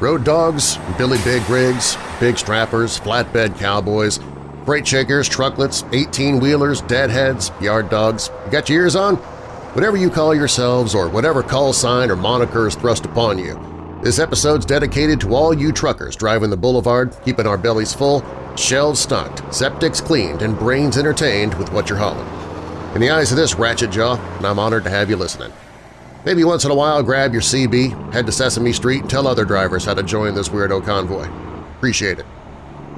Road dogs, Billy Big rigs, big strappers, flatbed cowboys, freight shakers, trucklets, 18-wheelers, deadheads, yard dogs. You got your ears on? Whatever you call yourselves or whatever call sign or moniker is thrust upon you, this episode's dedicated to all you truckers driving the boulevard, keeping our bellies full, shelves stocked, septics cleaned, and brains entertained with what you're hauling. In the eyes of this ratchet jaw, I'm honored to have you listening. Maybe once in a while grab your CB, head to Sesame Street, and tell other drivers how to join this weirdo convoy. Appreciate it.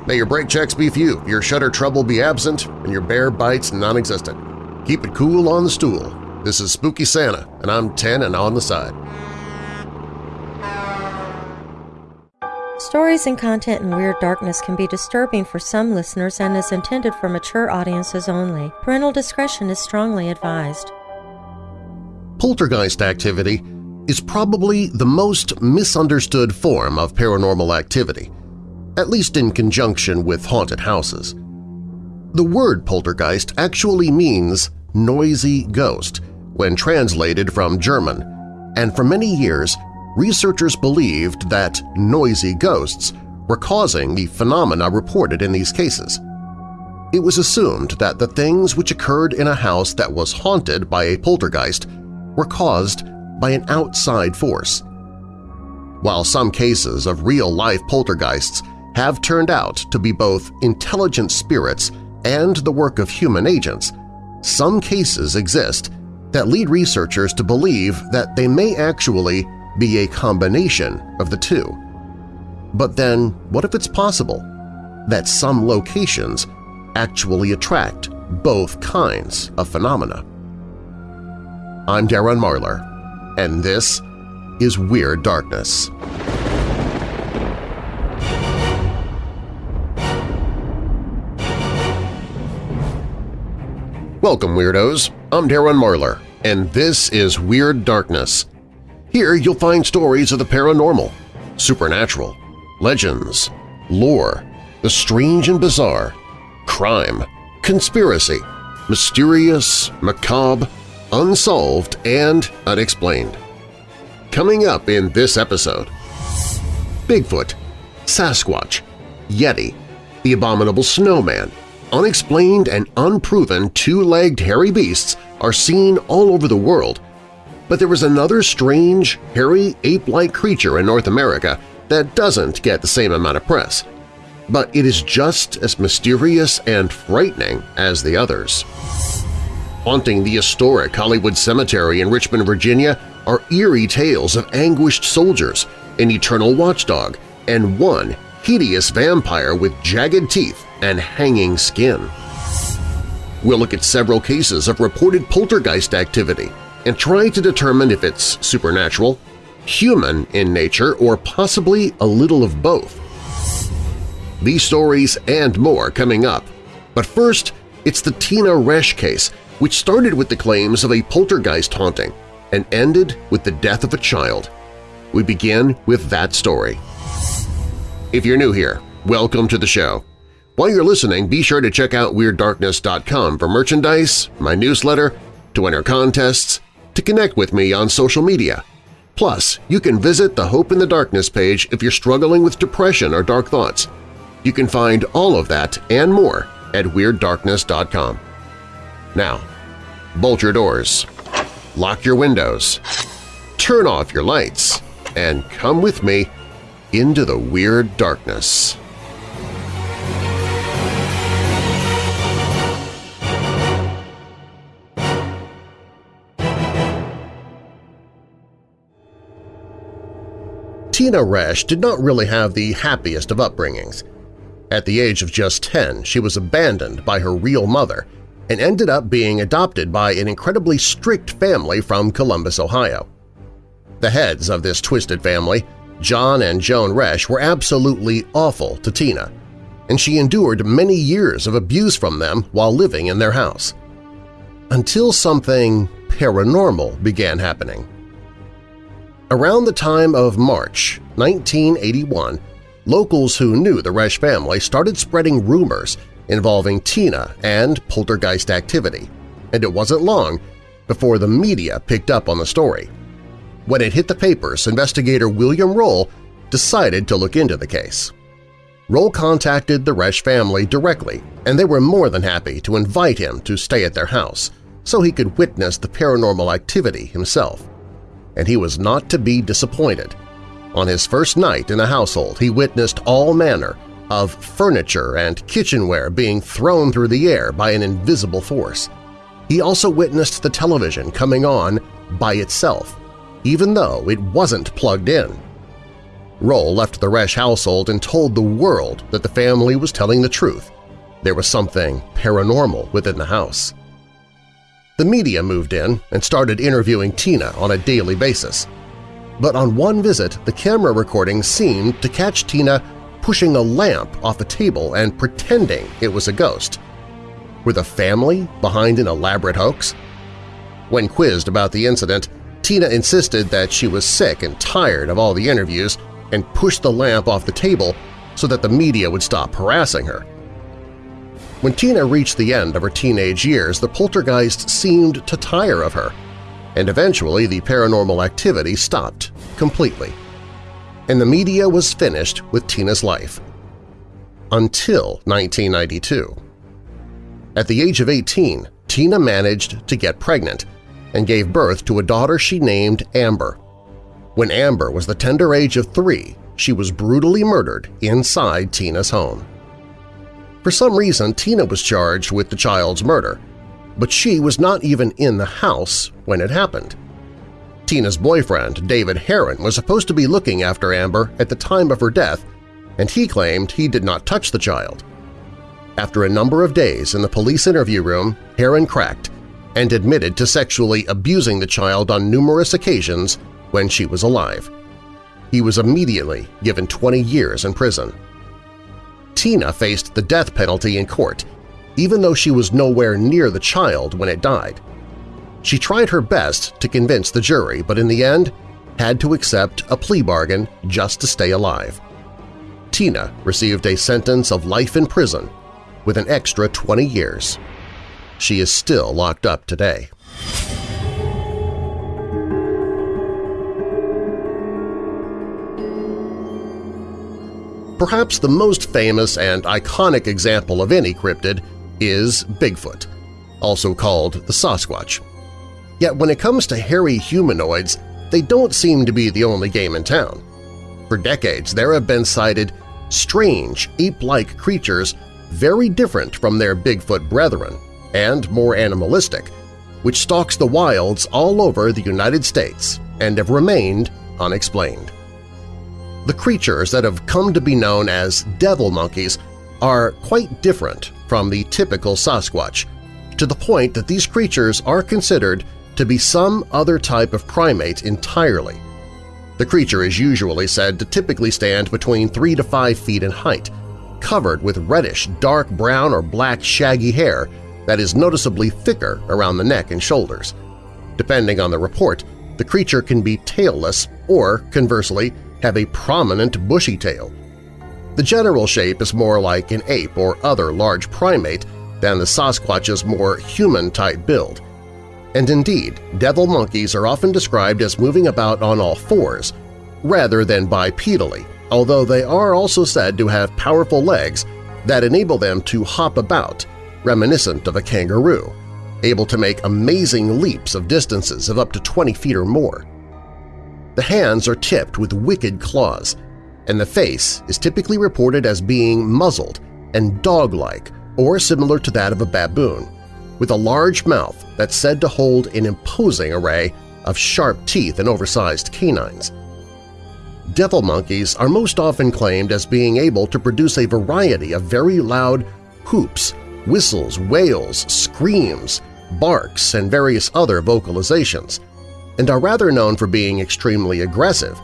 May your brake checks be few, your shutter trouble be absent, and your bear bites non-existent. Keep it cool on the stool. This is Spooky Santa, and I'm 10 and on the side. Stories and content in Weird Darkness can be disturbing for some listeners and is intended for mature audiences only. Parental discretion is strongly advised. Poltergeist activity is probably the most misunderstood form of paranormal activity, at least in conjunction with haunted houses. The word poltergeist actually means noisy ghost when translated from German, and for many years researchers believed that noisy ghosts were causing the phenomena reported in these cases. It was assumed that the things which occurred in a house that was haunted by a poltergeist were caused by an outside force. While some cases of real-life poltergeists have turned out to be both intelligent spirits and the work of human agents, some cases exist that lead researchers to believe that they may actually be a combination of the two. But then what if it's possible that some locations actually attract both kinds of phenomena? I'm Darren Marlar, and this is Weird Darkness. Welcome, Weirdos! I'm Darren Marlar, and this is Weird Darkness. Here you'll find stories of the paranormal, supernatural, legends, lore, the strange and bizarre, crime, conspiracy, mysterious, macabre, unsolved, and unexplained. Coming up in this episode, Bigfoot, Sasquatch, Yeti, the Abominable Snowman, unexplained and unproven two-legged hairy beasts are seen all over the world, but there is another strange, hairy, ape-like creature in North America that doesn't get the same amount of press. But it is just as mysterious and frightening as the others. Haunting the historic Hollywood Cemetery in Richmond, Virginia are eerie tales of anguished soldiers, an eternal watchdog, and one hideous vampire with jagged teeth and hanging skin. We'll look at several cases of reported poltergeist activity and try to determine if it's supernatural, human in nature, or possibly a little of both. These stories and more coming up, but first it's the Tina Resch case which started with the claims of a poltergeist haunting and ended with the death of a child. We begin with that story. If you're new here, welcome to the show. While you're listening, be sure to check out WeirdDarkness.com for merchandise, my newsletter, to enter contests, to connect with me on social media. Plus, you can visit the Hope in the Darkness page if you're struggling with depression or dark thoughts. You can find all of that and more at WeirdDarkness.com. Now, bolt your doors, lock your windows, turn off your lights, and come with me into the Weird Darkness. Tina Resch did not really have the happiest of upbringings. At the age of just 10, she was abandoned by her real mother and ended up being adopted by an incredibly strict family from Columbus, Ohio. The heads of this twisted family, John and Joan Resch, were absolutely awful to Tina, and she endured many years of abuse from them while living in their house. Until something paranormal began happening. Around the time of March 1981, locals who knew the Resch family started spreading rumors involving Tina and poltergeist activity, and it wasn't long before the media picked up on the story. When it hit the papers, investigator William Roll decided to look into the case. Roll contacted the Resch family directly, and they were more than happy to invite him to stay at their house so he could witness the paranormal activity himself. And he was not to be disappointed. On his first night in the household, he witnessed all manner of furniture and kitchenware being thrown through the air by an invisible force. He also witnessed the television coming on by itself, even though it wasn't plugged in. Roll left the Resch household and told the world that the family was telling the truth. There was something paranormal within the house. The media moved in and started interviewing Tina on a daily basis. But on one visit, the camera recording seemed to catch Tina pushing a lamp off a table and pretending it was a ghost. Were the family behind an elaborate hoax? When quizzed about the incident, Tina insisted that she was sick and tired of all the interviews and pushed the lamp off the table so that the media would stop harassing her. When Tina reached the end of her teenage years, the poltergeist seemed to tire of her, and eventually the paranormal activity stopped completely. And the media was finished with Tina's life. Until 1992. At the age of 18, Tina managed to get pregnant and gave birth to a daughter she named Amber. When Amber was the tender age of three, she was brutally murdered inside Tina's home. For some reason, Tina was charged with the child's murder, but she was not even in the house when it happened. Tina's boyfriend, David Herrin, was supposed to be looking after Amber at the time of her death, and he claimed he did not touch the child. After a number of days in the police interview room, Herrin cracked and admitted to sexually abusing the child on numerous occasions when she was alive. He was immediately given 20 years in prison. Tina faced the death penalty in court, even though she was nowhere near the child when it died. She tried her best to convince the jury, but in the end had to accept a plea bargain just to stay alive. Tina received a sentence of life in prison with an extra 20 years. She is still locked up today. Perhaps the most famous and iconic example of any cryptid is Bigfoot, also called the Sasquatch. Yet when it comes to hairy humanoids, they don't seem to be the only game in town. For decades, there have been sighted strange, ape-like creatures very different from their Bigfoot brethren and more animalistic, which stalks the wilds all over the United States and have remained unexplained. The creatures that have come to be known as devil monkeys are quite different from the typical Sasquatch, to the point that these creatures are considered to be some other type of primate entirely. The creature is usually said to typically stand between 3 to 5 feet in height, covered with reddish, dark brown or black shaggy hair that is noticeably thicker around the neck and shoulders. Depending on the report, the creature can be tailless or, conversely, have a prominent bushy tail. The general shape is more like an ape or other large primate than the Sasquatch's more human-type build. And indeed, devil monkeys are often described as moving about on all fours, rather than bipedally, although they are also said to have powerful legs that enable them to hop about, reminiscent of a kangaroo, able to make amazing leaps of distances of up to 20 feet or more. The hands are tipped with wicked claws, and the face is typically reported as being muzzled and dog-like or similar to that of a baboon, with a large mouth that's said to hold an imposing array of sharp teeth and oversized canines. Devil monkeys are most often claimed as being able to produce a variety of very loud whoops, whistles, wails, screams, barks, and various other vocalizations, and are rather known for being extremely aggressive,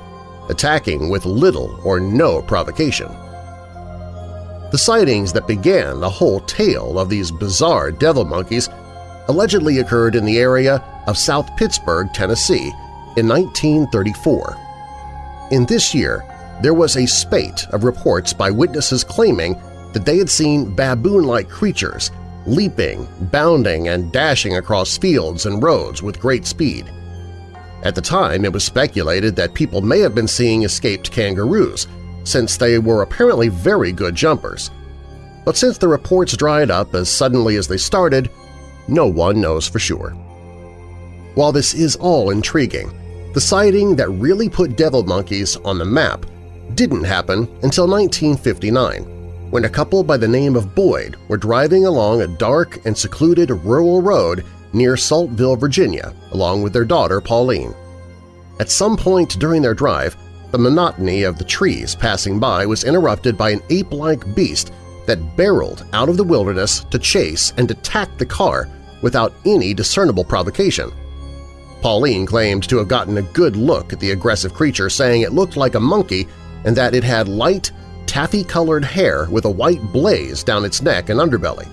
attacking with little or no provocation. The sightings that began the whole tale of these bizarre devil monkeys allegedly occurred in the area of South Pittsburg, Tennessee in 1934. In this year, there was a spate of reports by witnesses claiming that they had seen baboon-like creatures leaping, bounding, and dashing across fields and roads with great speed. At the time, it was speculated that people may have been seeing escaped kangaroos, since they were apparently very good jumpers. But since the reports dried up as suddenly as they started, no one knows for sure. While this is all intriguing, the sighting that really put devil monkeys on the map didn't happen until 1959, when a couple by the name of Boyd were driving along a dark and secluded rural road near Saltville, Virginia, along with their daughter Pauline. At some point during their drive, the monotony of the trees passing by was interrupted by an ape-like beast that barreled out of the wilderness to chase and attack the car without any discernible provocation. Pauline claimed to have gotten a good look at the aggressive creature, saying it looked like a monkey and that it had light, taffy-colored hair with a white blaze down its neck and underbelly.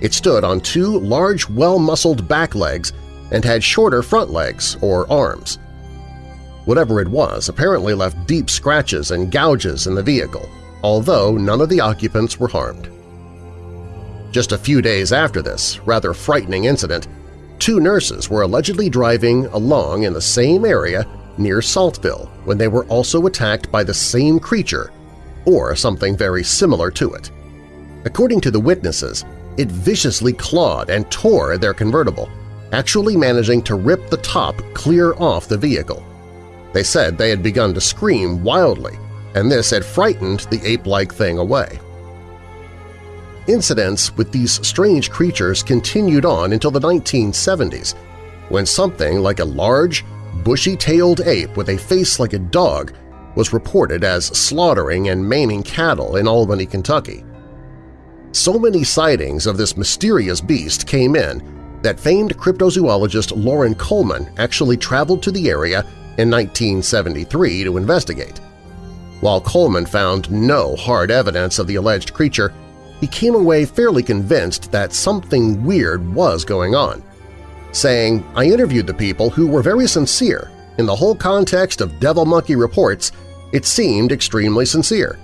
It stood on two large, well-muscled back legs and had shorter front legs or arms. Whatever it was apparently left deep scratches and gouges in the vehicle, although none of the occupants were harmed. Just a few days after this rather frightening incident, two nurses were allegedly driving along in the same area near Saltville when they were also attacked by the same creature or something very similar to it. According to the witnesses, it viciously clawed and tore their convertible, actually managing to rip the top clear off the vehicle. They said they had begun to scream wildly, and this had frightened the ape-like thing away. Incidents with these strange creatures continued on until the 1970s, when something like a large, bushy-tailed ape with a face like a dog was reported as slaughtering and maiming cattle in Albany, Kentucky. So many sightings of this mysterious beast came in that famed cryptozoologist Loren Coleman actually traveled to the area in 1973 to investigate. While Coleman found no hard evidence of the alleged creature, he came away fairly convinced that something weird was going on, saying, I interviewed the people who were very sincere. In the whole context of Devil Monkey reports, it seemed extremely sincere.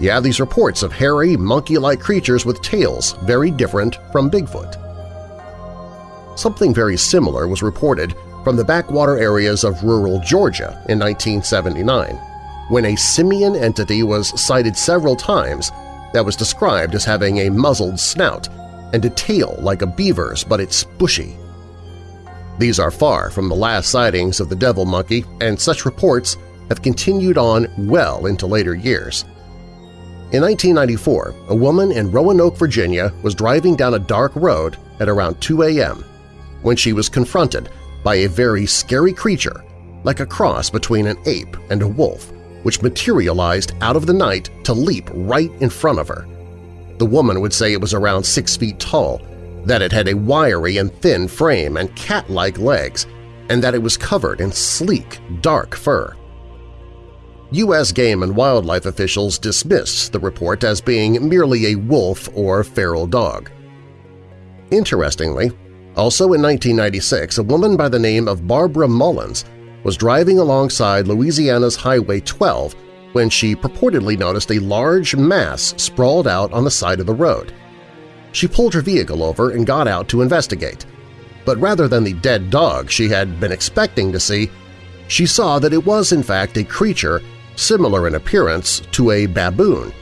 You have these reports of hairy, monkey-like creatures with tails very different from Bigfoot. Something very similar was reported from the backwater areas of rural Georgia in 1979, when a simian entity was sighted several times that was described as having a muzzled snout and a tail like a beaver's but it's bushy. These are far from the last sightings of the devil monkey, and such reports have continued on well into later years. In 1994, a woman in Roanoke, Virginia was driving down a dark road at around 2 a.m. when she was confronted by a very scary creature, like a cross between an ape and a wolf, which materialized out of the night to leap right in front of her. The woman would say it was around six feet tall, that it had a wiry and thin frame and cat-like legs, and that it was covered in sleek, dark fur. U.S. Game and Wildlife officials dismissed the report as being merely a wolf or feral dog. Interestingly, also in 1996, a woman by the name of Barbara Mullins was driving alongside Louisiana's Highway 12 when she purportedly noticed a large mass sprawled out on the side of the road. She pulled her vehicle over and got out to investigate. But rather than the dead dog she had been expecting to see, she saw that it was in fact a creature similar in appearance to a baboon,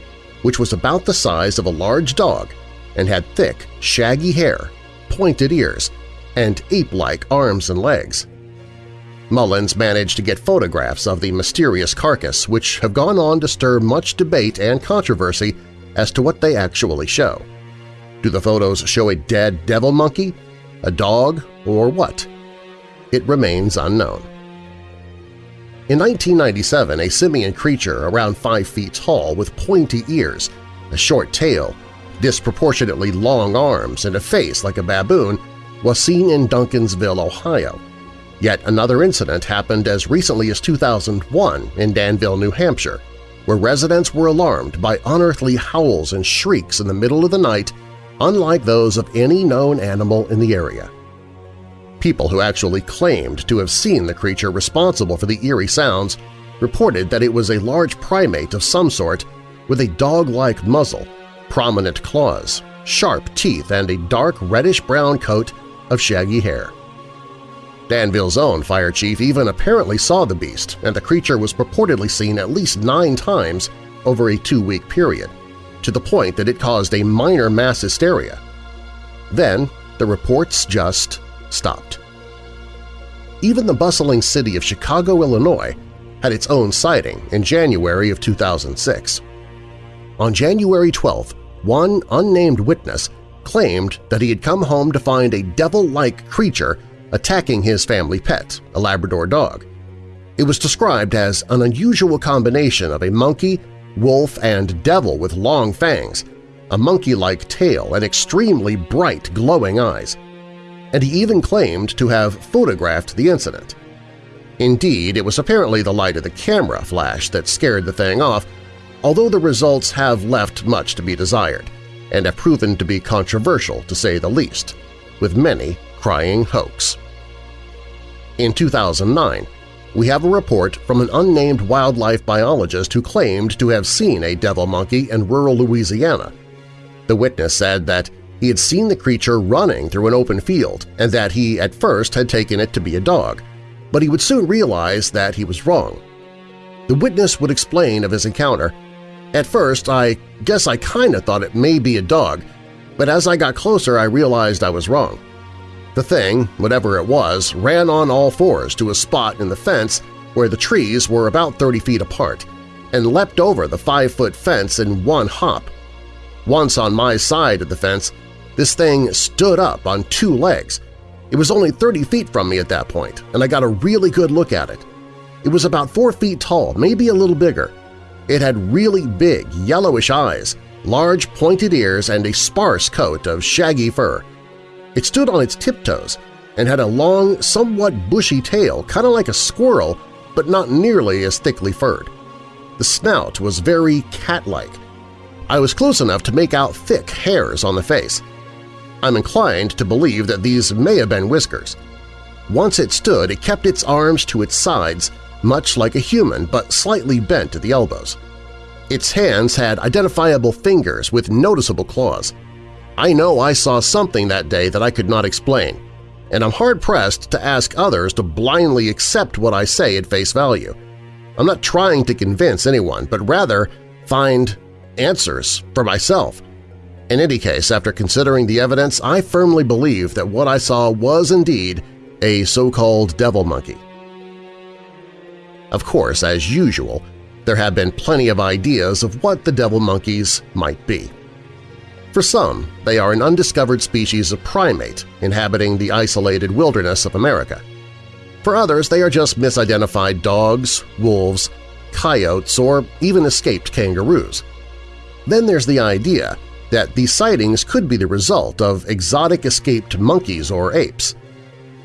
which was about the size of a large dog and had thick, shaggy hair, pointed ears, and ape-like arms and legs. Mullins managed to get photographs of the mysterious carcass, which have gone on to stir much debate and controversy as to what they actually show. Do the photos show a dead devil monkey, a dog, or what? It remains unknown. In 1997, a simian creature around 5 feet tall with pointy ears, a short tail, disproportionately long arms, and a face like a baboon was seen in Duncansville, Ohio. Yet another incident happened as recently as 2001 in Danville, New Hampshire, where residents were alarmed by unearthly howls and shrieks in the middle of the night unlike those of any known animal in the area. People who actually claimed to have seen the creature responsible for the eerie sounds reported that it was a large primate of some sort with a dog-like muzzle, prominent claws, sharp teeth, and a dark reddish-brown coat of shaggy hair. Danville's own fire chief even apparently saw the beast, and the creature was purportedly seen at least nine times over a two-week period, to the point that it caused a minor mass hysteria. Then the reports just stopped. Even the bustling city of Chicago, Illinois had its own sighting in January of 2006. On January 12th, one unnamed witness claimed that he had come home to find a devil-like creature attacking his family pet, a Labrador dog. It was described as an unusual combination of a monkey, wolf, and devil with long fangs, a monkey-like tail, and extremely bright, glowing eyes. And he even claimed to have photographed the incident. Indeed, it was apparently the light of the camera flash that scared the thing off, although the results have left much to be desired and have proven to be controversial to say the least, with many crying hoax. In 2009, we have a report from an unnamed wildlife biologist who claimed to have seen a devil monkey in rural Louisiana. The witness said that he had seen the creature running through an open field and that he at first had taken it to be a dog, but he would soon realize that he was wrong. The witness would explain of his encounter, At first, I guess I kinda thought it may be a dog, but as I got closer I realized I was wrong. The thing, whatever it was, ran on all fours to a spot in the fence where the trees were about 30 feet apart and leapt over the five-foot fence in one hop. Once on my side of the fence, this thing stood up on two legs. It was only 30 feet from me at that point, and I got a really good look at it. It was about four feet tall, maybe a little bigger. It had really big, yellowish eyes, large pointed ears, and a sparse coat of shaggy fur. It stood on its tiptoes and had a long, somewhat bushy tail, kind of like a squirrel, but not nearly as thickly furred. The snout was very cat-like. I was close enough to make out thick hairs on the face. I'm inclined to believe that these may have been whiskers. Once it stood, it kept its arms to its sides, much like a human but slightly bent at the elbows. Its hands had identifiable fingers with noticeable claws. I know I saw something that day that I could not explain, and I'm hard-pressed to ask others to blindly accept what I say at face value. I'm not trying to convince anyone, but rather find answers for myself. In any case, after considering the evidence, I firmly believe that what I saw was indeed a so-called devil monkey. Of course, as usual, there have been plenty of ideas of what the devil monkeys might be. For some, they are an undiscovered species of primate inhabiting the isolated wilderness of America. For others, they are just misidentified dogs, wolves, coyotes, or even escaped kangaroos. Then there's the idea that these sightings could be the result of exotic escaped monkeys or apes.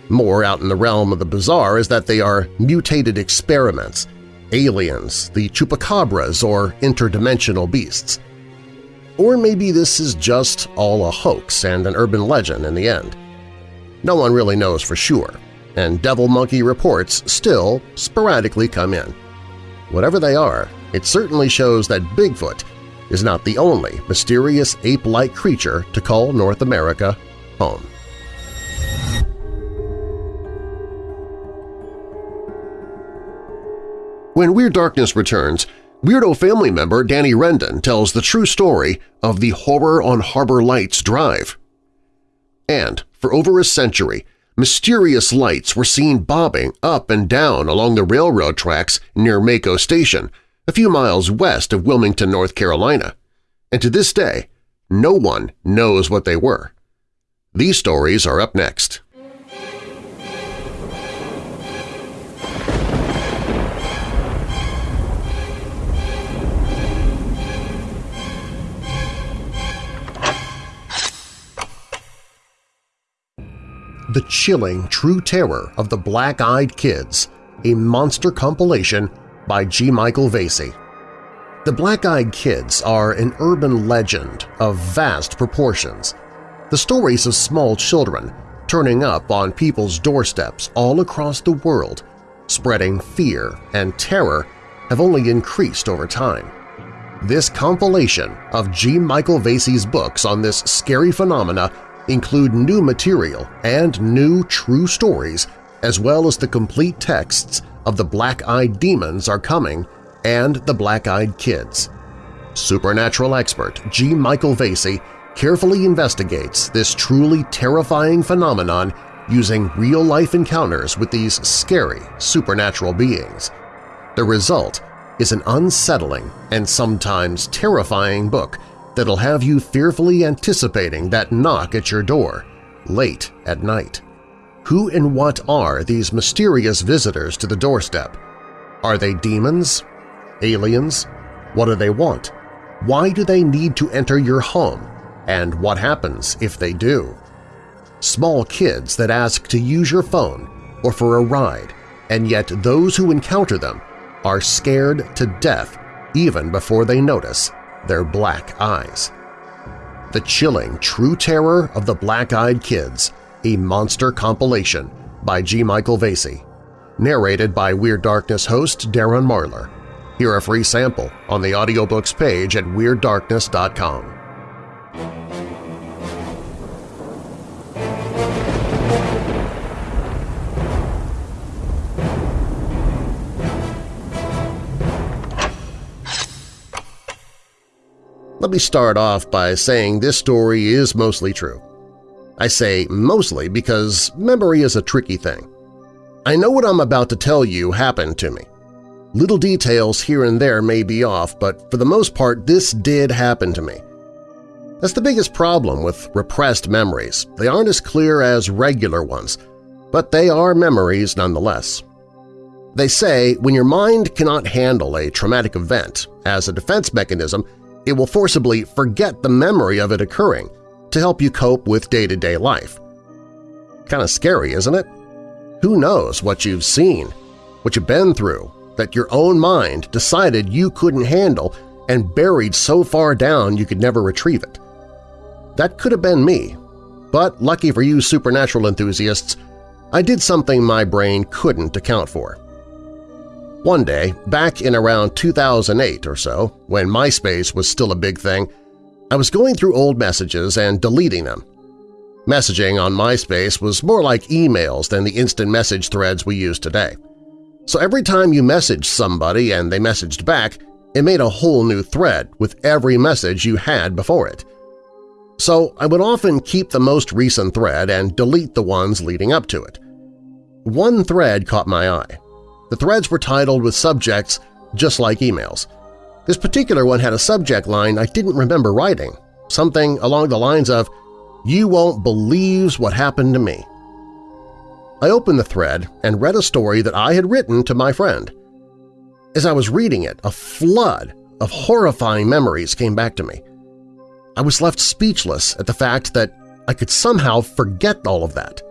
More out in the realm of the bizarre is that they are mutated experiments, aliens, the chupacabras, or interdimensional beasts. Or maybe this is just all a hoax and an urban legend in the end. No one really knows for sure, and devil monkey reports still sporadically come in. Whatever they are, it certainly shows that Bigfoot is not the only mysterious ape-like creature to call North America home. When Weird Darkness returns, Weirdo family member Danny Rendon tells the true story of the Horror on Harbor Lights Drive. And for over a century, mysterious lights were seen bobbing up and down along the railroad tracks near Maco Station, a few miles west of Wilmington, North Carolina. And to this day, no one knows what they were. These stories are up next. The Chilling True Terror of the Black-Eyed Kids, a monster compilation by G. Michael Vasey. The Black-Eyed Kids are an urban legend of vast proportions, the stories of small children turning up on people's doorsteps all across the world, spreading fear and terror have only increased over time. This compilation of G. Michael Vasey's books on this scary phenomena include new material and new true stories as well as the complete texts of The Black-Eyed Demons Are Coming and The Black-Eyed Kids. Supernatural expert G. Michael Vasey carefully investigates this truly terrifying phenomenon using real-life encounters with these scary supernatural beings. The result is an unsettling and sometimes terrifying book that'll have you fearfully anticipating that knock at your door late at night. Who and what are these mysterious visitors to the doorstep? Are they demons? Aliens? What do they want? Why do they need to enter your home? And what happens if they do? Small kids that ask to use your phone or for a ride, and yet those who encounter them are scared to death even before they notice their black eyes. The chilling true terror of the black-eyed kids, a monster compilation by G. Michael Vasey, narrated by Weird Darkness host Darren Marlar. Hear a free sample on the audiobooks page at WeirdDarkness.com. Let me start off by saying this story is mostly true. I say mostly because memory is a tricky thing. I know what I'm about to tell you happened to me. Little details here and there may be off, but for the most part this did happen to me. That's the biggest problem with repressed memories. They aren't as clear as regular ones, but they are memories nonetheless. They say when your mind cannot handle a traumatic event, as a defense mechanism, it will forcibly forget the memory of it occurring to help you cope with day-to-day -day life. Kind of scary, isn't it? Who knows what you've seen, what you've been through, that your own mind decided you couldn't handle and buried so far down you could never retrieve it. That could have been me, but lucky for you supernatural enthusiasts, I did something my brain couldn't account for. One day, back in around 2008 or so, when MySpace was still a big thing, I was going through old messages and deleting them. Messaging on MySpace was more like emails than the instant message threads we use today. So every time you messaged somebody and they messaged back, it made a whole new thread with every message you had before it. So I would often keep the most recent thread and delete the ones leading up to it. One thread caught my eye. The threads were titled with subjects just like emails. This particular one had a subject line I didn't remember writing, something along the lines of, You won't believe what happened to me. I opened the thread and read a story that I had written to my friend. As I was reading it, a flood of horrifying memories came back to me. I was left speechless at the fact that I could somehow forget all of that.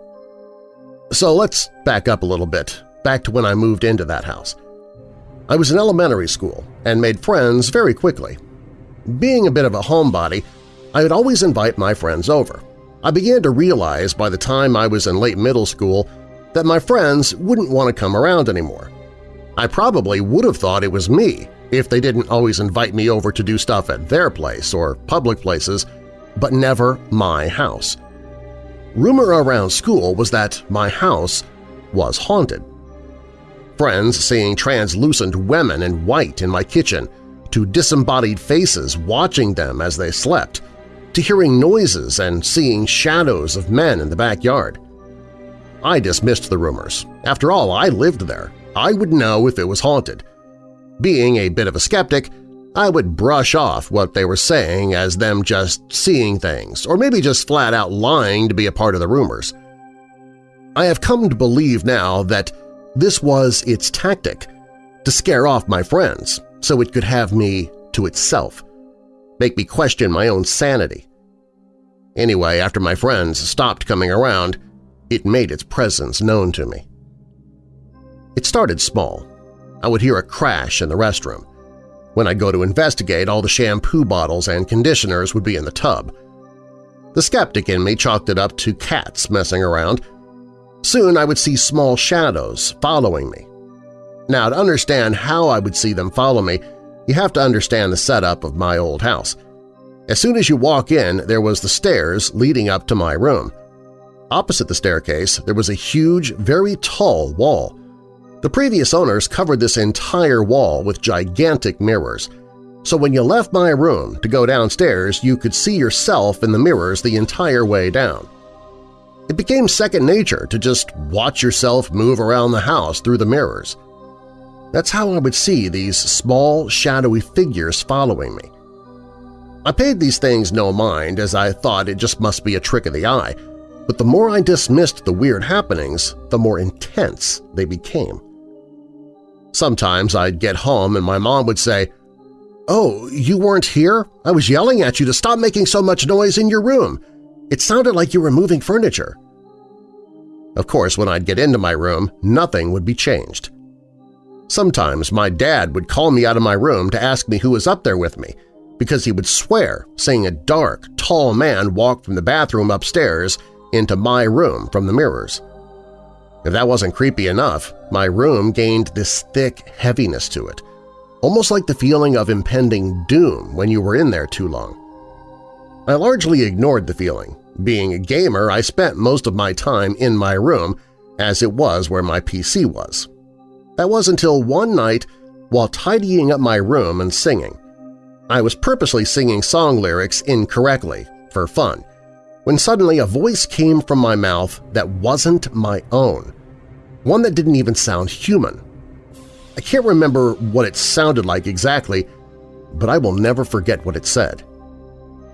So let's back up a little bit back to when I moved into that house. I was in elementary school and made friends very quickly. Being a bit of a homebody, I would always invite my friends over. I began to realize by the time I was in late middle school that my friends wouldn't want to come around anymore. I probably would have thought it was me if they didn't always invite me over to do stuff at their place or public places, but never my house. Rumor around school was that my house was haunted friends seeing translucent women in white in my kitchen, to disembodied faces watching them as they slept, to hearing noises and seeing shadows of men in the backyard. I dismissed the rumors. After all, I lived there. I would know if it was haunted. Being a bit of a skeptic, I would brush off what they were saying as them just seeing things, or maybe just flat-out lying to be a part of the rumors. I have come to believe now that this was its tactic, to scare off my friends so it could have me to itself, make me question my own sanity. Anyway, after my friends stopped coming around, it made its presence known to me. It started small. I would hear a crash in the restroom. When I'd go to investigate, all the shampoo bottles and conditioners would be in the tub. The skeptic in me chalked it up to cats messing around, Soon I would see small shadows following me. Now, to understand how I would see them follow me, you have to understand the setup of my old house. As soon as you walk in, there was the stairs leading up to my room. Opposite the staircase, there was a huge, very tall wall. The previous owners covered this entire wall with gigantic mirrors, so when you left my room to go downstairs you could see yourself in the mirrors the entire way down. It became second nature to just watch yourself move around the house through the mirrors. That's how I would see these small, shadowy figures following me. I paid these things no mind as I thought it just must be a trick of the eye, but the more I dismissed the weird happenings, the more intense they became. Sometimes I'd get home and my mom would say, "'Oh, you weren't here? I was yelling at you to stop making so much noise in your room. It sounded like you were moving furniture. Of course, when I'd get into my room, nothing would be changed. Sometimes my dad would call me out of my room to ask me who was up there with me, because he would swear seeing a dark, tall man walk from the bathroom upstairs into my room from the mirrors. If that wasn't creepy enough, my room gained this thick heaviness to it, almost like the feeling of impending doom when you were in there too long. I largely ignored the feeling. Being a gamer, I spent most of my time in my room, as it was where my PC was. That was until one night while tidying up my room and singing. I was purposely singing song lyrics incorrectly, for fun, when suddenly a voice came from my mouth that wasn't my own, one that didn't even sound human. I can't remember what it sounded like exactly, but I will never forget what it said.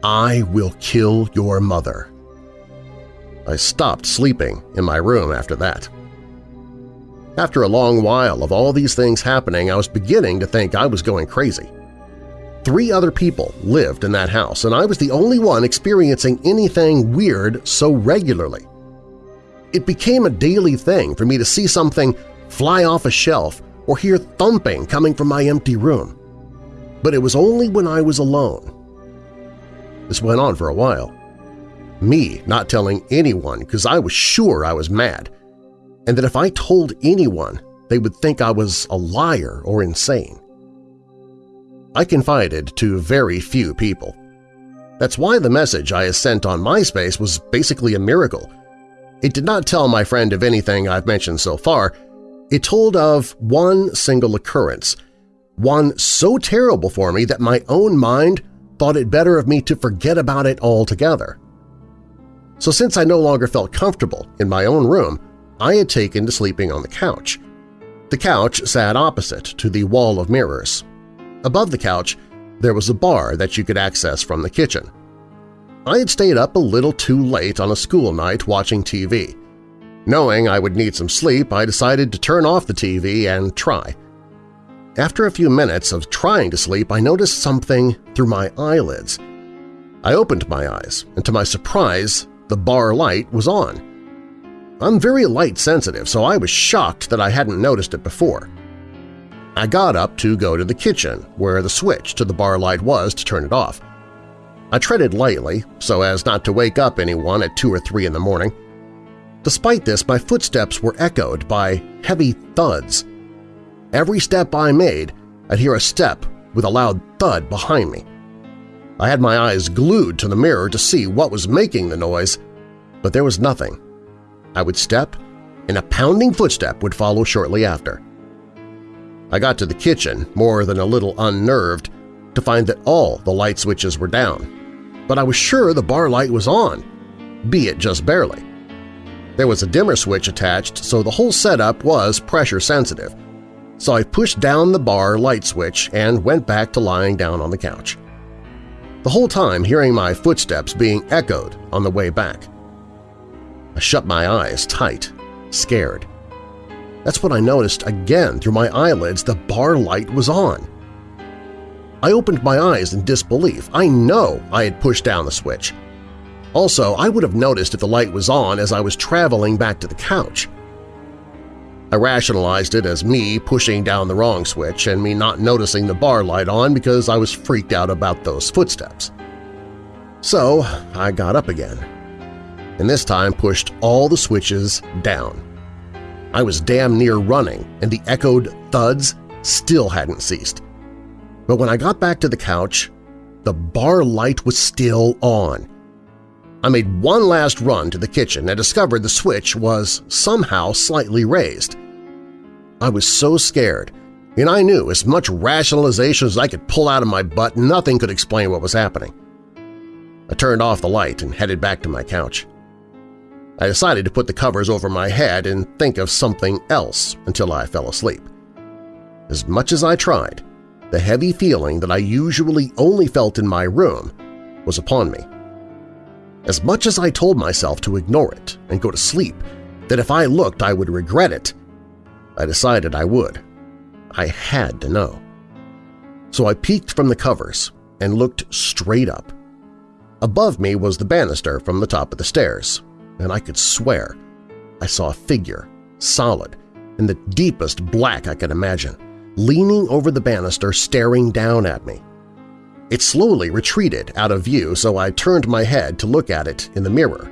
I will kill your mother. I stopped sleeping in my room after that. After a long while of all these things happening, I was beginning to think I was going crazy. Three other people lived in that house, and I was the only one experiencing anything weird so regularly. It became a daily thing for me to see something fly off a shelf or hear thumping coming from my empty room. But it was only when I was alone this went on for a while. Me not telling anyone because I was sure I was mad, and that if I told anyone, they would think I was a liar or insane. I confided to very few people. That's why the message I sent on MySpace was basically a miracle. It did not tell my friend of anything I've mentioned so far. It told of one single occurrence, one so terrible for me that my own mind thought it better of me to forget about it altogether. So since I no longer felt comfortable in my own room, I had taken to sleeping on the couch. The couch sat opposite to the wall of mirrors. Above the couch, there was a bar that you could access from the kitchen. I had stayed up a little too late on a school night watching TV. Knowing I would need some sleep, I decided to turn off the TV and try. After a few minutes of trying to sleep, I noticed something through my eyelids. I opened my eyes, and to my surprise, the bar light was on. I'm very light-sensitive, so I was shocked that I hadn't noticed it before. I got up to go to the kitchen, where the switch to the bar light was to turn it off. I treaded lightly, so as not to wake up anyone at 2 or 3 in the morning. Despite this, my footsteps were echoed by heavy thuds, Every step I made, I'd hear a step with a loud thud behind me. I had my eyes glued to the mirror to see what was making the noise, but there was nothing. I would step, and a pounding footstep would follow shortly after. I got to the kitchen, more than a little unnerved, to find that all the light switches were down, but I was sure the bar light was on, be it just barely. There was a dimmer switch attached, so the whole setup was pressure-sensitive, so I pushed down the bar light switch and went back to lying down on the couch. The whole time hearing my footsteps being echoed on the way back. I shut my eyes tight, scared. That's when I noticed again through my eyelids the bar light was on. I opened my eyes in disbelief. I know I had pushed down the switch. Also, I would have noticed if the light was on as I was traveling back to the couch. I rationalized it as me pushing down the wrong switch and me not noticing the bar light on because I was freaked out about those footsteps. So I got up again, and this time pushed all the switches down. I was damn near running, and the echoed thuds still hadn't ceased. But when I got back to the couch, the bar light was still on. I made one last run to the kitchen and discovered the switch was somehow slightly raised. I was so scared, and I knew as much rationalization as I could pull out of my butt, nothing could explain what was happening. I turned off the light and headed back to my couch. I decided to put the covers over my head and think of something else until I fell asleep. As much as I tried, the heavy feeling that I usually only felt in my room was upon me. As much as I told myself to ignore it and go to sleep, that if I looked I would regret it, I decided I would. I had to know. So I peeked from the covers and looked straight up. Above me was the banister from the top of the stairs, and I could swear I saw a figure, solid, in the deepest black I could imagine, leaning over the banister staring down at me. It slowly retreated out of view, so I turned my head to look at it in the mirror.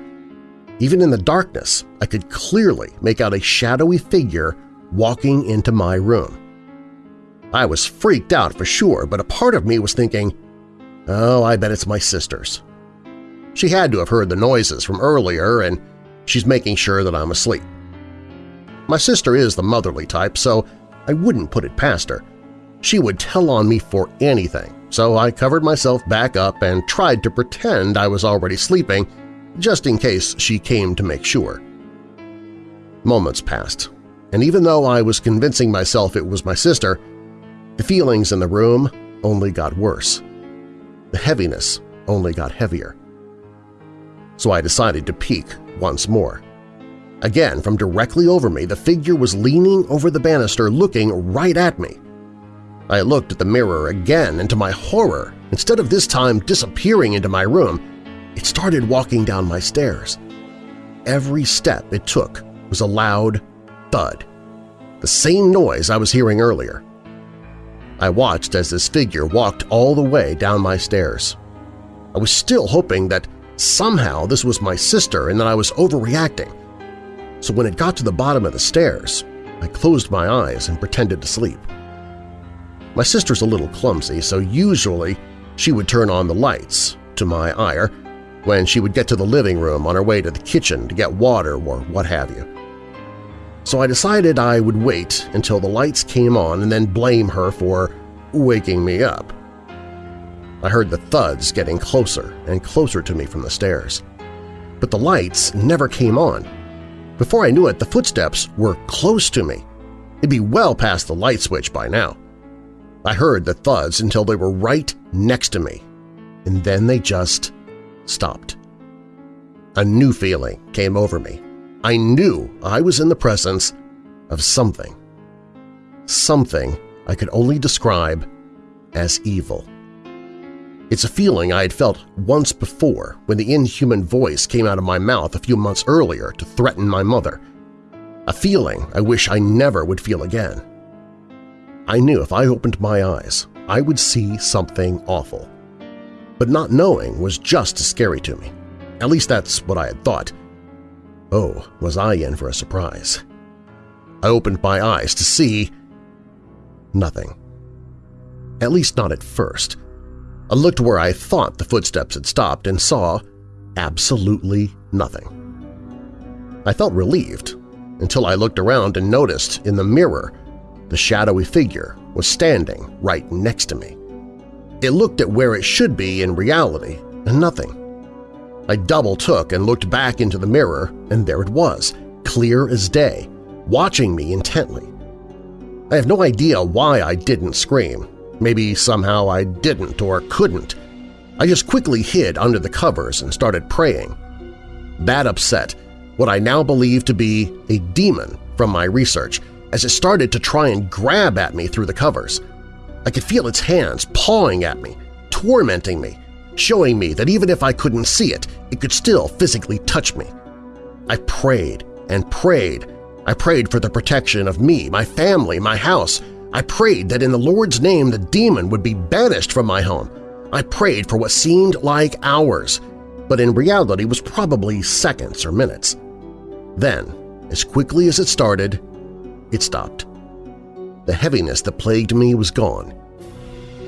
Even in the darkness, I could clearly make out a shadowy figure walking into my room. I was freaked out for sure, but a part of me was thinking, oh, I bet it's my sister's. She had to have heard the noises from earlier, and she's making sure that I'm asleep. My sister is the motherly type, so I wouldn't put it past her. She would tell on me for anything, so I covered myself back up and tried to pretend I was already sleeping, just in case she came to make sure. Moments passed, and even though I was convincing myself it was my sister, the feelings in the room only got worse. The heaviness only got heavier. So I decided to peek once more. Again, from directly over me, the figure was leaning over the banister looking right at me. I looked at the mirror again, and to my horror, instead of this time disappearing into my room, it started walking down my stairs. Every step it took was a loud thud, the same noise I was hearing earlier. I watched as this figure walked all the way down my stairs. I was still hoping that somehow this was my sister and that I was overreacting, so when it got to the bottom of the stairs, I closed my eyes and pretended to sleep. My sister's a little clumsy, so usually she would turn on the lights, to my ire, when she would get to the living room on her way to the kitchen to get water or what have you. So I decided I would wait until the lights came on and then blame her for waking me up. I heard the thuds getting closer and closer to me from the stairs. But the lights never came on, before I knew it, the footsteps were close to me. It'd be well past the light switch by now. I heard the thuds until they were right next to me, and then they just stopped. A new feeling came over me. I knew I was in the presence of something. Something I could only describe as evil. It's a feeling I had felt once before when the inhuman voice came out of my mouth a few months earlier to threaten my mother. A feeling I wish I never would feel again. I knew if I opened my eyes, I would see something awful. But not knowing was just as scary to me. At least that's what I had thought. Oh, was I in for a surprise. I opened my eyes to see… nothing. At least not at first. I looked where I thought the footsteps had stopped and saw absolutely nothing. I felt relieved until I looked around and noticed in the mirror the shadowy figure was standing right next to me. It looked at where it should be in reality and nothing. I double-took and looked back into the mirror, and there it was, clear as day, watching me intently. I have no idea why I didn't scream, Maybe somehow I didn't or couldn't. I just quickly hid under the covers and started praying. That upset what I now believe to be a demon from my research as it started to try and grab at me through the covers. I could feel its hands pawing at me, tormenting me, showing me that even if I couldn't see it, it could still physically touch me. I prayed and prayed. I prayed for the protection of me, my family, my house, I prayed that in the Lord's name the demon would be banished from my home. I prayed for what seemed like hours, but in reality was probably seconds or minutes. Then, as quickly as it started, it stopped. The heaviness that plagued me was gone.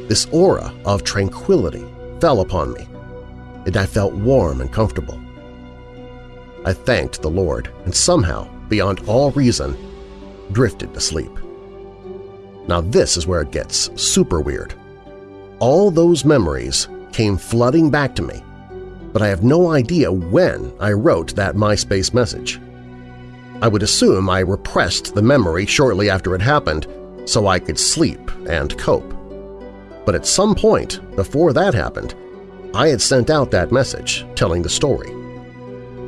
This aura of tranquility fell upon me, and I felt warm and comfortable, I thanked the Lord and somehow, beyond all reason, drifted to sleep. Now this is where it gets super weird. All those memories came flooding back to me, but I have no idea when I wrote that MySpace message. I would assume I repressed the memory shortly after it happened so I could sleep and cope. But at some point before that happened, I had sent out that message telling the story.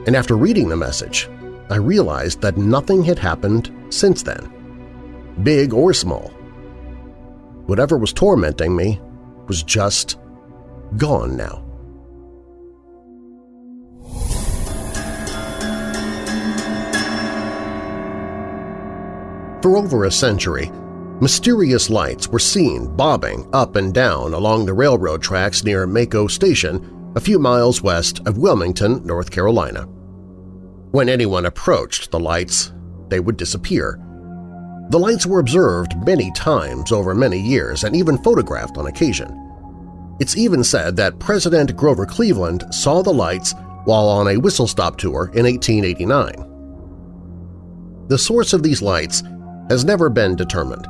And after reading the message, I realized that nothing had happened since then, big or small. Whatever was tormenting me was just gone now. For over a century, mysterious lights were seen bobbing up and down along the railroad tracks near Maco Station, a few miles west of Wilmington, North Carolina. When anyone approached the lights, they would disappear. The lights were observed many times over many years and even photographed on occasion. It's even said that President Grover Cleveland saw the lights while on a whistle-stop tour in 1889. The source of these lights has never been determined,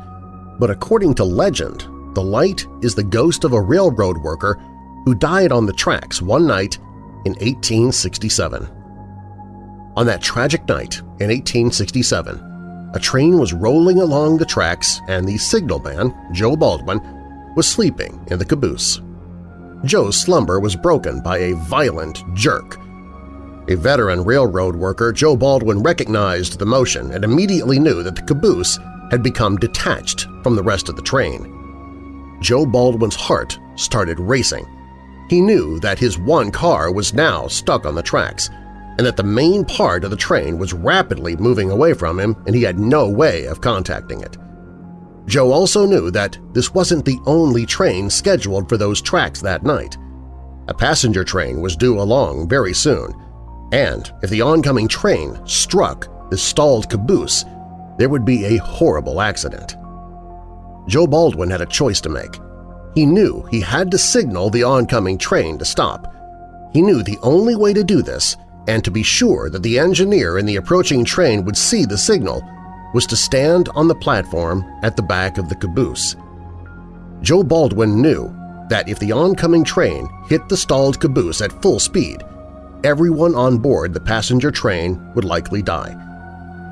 but according to legend, the light is the ghost of a railroad worker who died on the tracks one night in 1867. On that tragic night in 1867, a train was rolling along the tracks and the signalman, Joe Baldwin, was sleeping in the caboose. Joe's slumber was broken by a violent jerk a veteran railroad worker, Joe Baldwin recognized the motion and immediately knew that the caboose had become detached from the rest of the train. Joe Baldwin's heart started racing. He knew that his one car was now stuck on the tracks and that the main part of the train was rapidly moving away from him and he had no way of contacting it. Joe also knew that this wasn't the only train scheduled for those tracks that night. A passenger train was due along very soon, and if the oncoming train struck the stalled caboose, there would be a horrible accident. Joe Baldwin had a choice to make. He knew he had to signal the oncoming train to stop. He knew the only way to do this and to be sure that the engineer in the approaching train would see the signal was to stand on the platform at the back of the caboose. Joe Baldwin knew that if the oncoming train hit the stalled caboose at full speed, everyone on board the passenger train would likely die.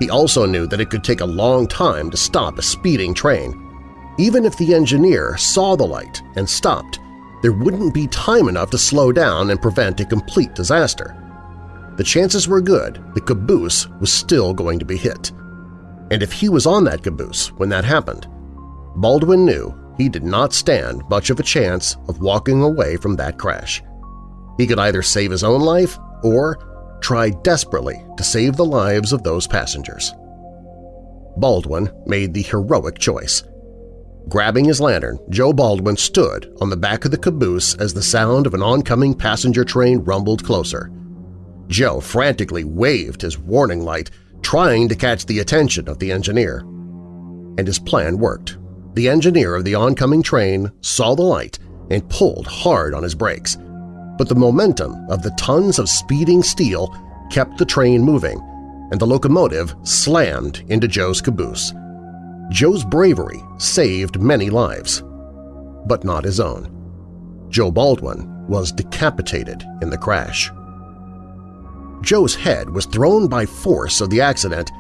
He also knew that it could take a long time to stop a speeding train. Even if the engineer saw the light and stopped, there wouldn't be time enough to slow down and prevent a complete disaster. The chances were good the caboose was still going to be hit. And if he was on that caboose when that happened, Baldwin knew he did not stand much of a chance of walking away from that crash. He could either save his own life or try desperately to save the lives of those passengers. Baldwin made the heroic choice. Grabbing his lantern, Joe Baldwin stood on the back of the caboose as the sound of an oncoming passenger train rumbled closer. Joe frantically waved his warning light, trying to catch the attention of the engineer. And his plan worked. The engineer of the oncoming train saw the light and pulled hard on his brakes but the momentum of the tons of speeding steel kept the train moving, and the locomotive slammed into Joe's caboose. Joe's bravery saved many lives, but not his own. Joe Baldwin was decapitated in the crash. Joe's head was thrown by force of the accident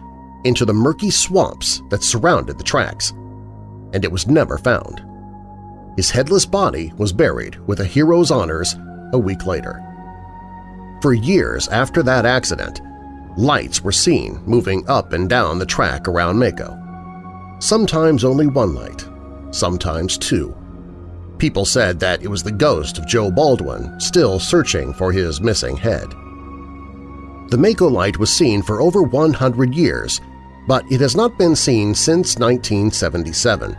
into the murky swamps that surrounded the tracks, and it was never found. His headless body was buried with a hero's honors a week later. For years after that accident, lights were seen moving up and down the track around Maco. Sometimes only one light, sometimes two. People said that it was the ghost of Joe Baldwin still searching for his missing head. The Maco light was seen for over 100 years, but it has not been seen since 1977.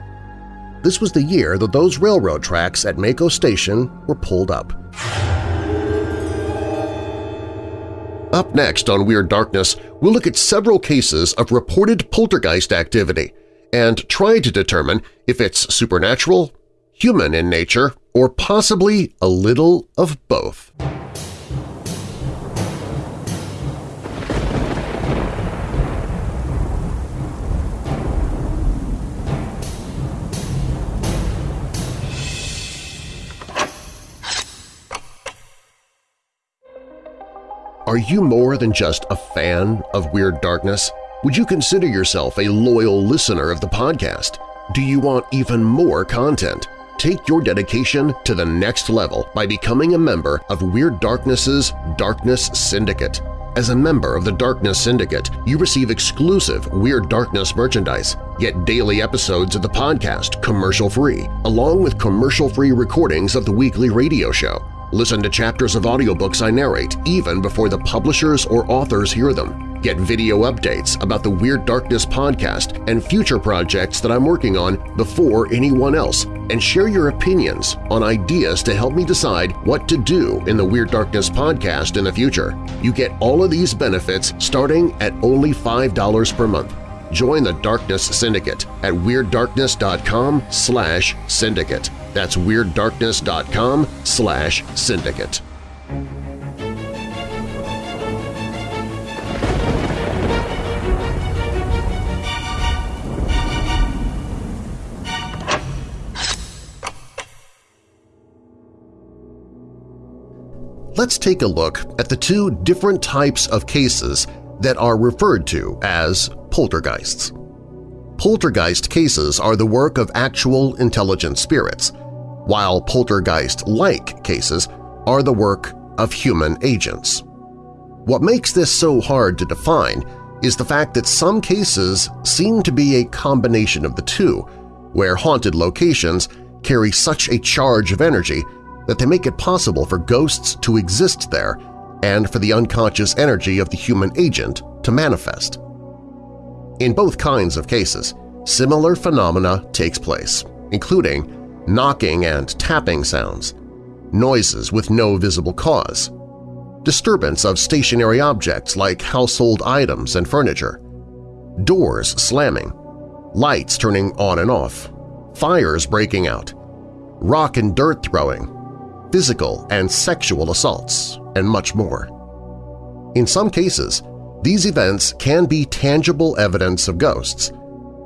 This was the year that those railroad tracks at Maco Station were pulled up. Up next on Weird Darkness, we'll look at several cases of reported poltergeist activity and try to determine if it's supernatural, human in nature, or possibly a little of both. Are you more than just a fan of Weird Darkness? Would you consider yourself a loyal listener of the podcast? Do you want even more content? Take your dedication to the next level by becoming a member of Weird Darkness's Darkness Syndicate. As a member of the Darkness Syndicate, you receive exclusive Weird Darkness merchandise, get daily episodes of the podcast commercial-free, along with commercial-free recordings of the weekly radio show. Listen to chapters of audiobooks I narrate even before the publishers or authors hear them. Get video updates about the Weird Darkness podcast and future projects that I'm working on before anyone else, and share your opinions on ideas to help me decide what to do in the Weird Darkness podcast in the future. You get all of these benefits starting at only $5 per month. Join the Darkness Syndicate at WeirdDarkness.com slash syndicate. That's WeirdDarkness.com slash syndicate. Let's take a look at the two different types of cases that are referred to as poltergeists. Poltergeist cases are the work of actual intelligent spirits, while poltergeist-like cases are the work of human agents. What makes this so hard to define is the fact that some cases seem to be a combination of the two, where haunted locations carry such a charge of energy that they make it possible for ghosts to exist there and for the unconscious energy of the human agent to manifest. In both kinds of cases, similar phenomena takes place, including knocking and tapping sounds, noises with no visible cause, disturbance of stationary objects like household items and furniture, doors slamming, lights turning on and off, fires breaking out, rock and dirt throwing, physical and sexual assaults, and much more. In some cases, these events can be tangible evidence of ghosts,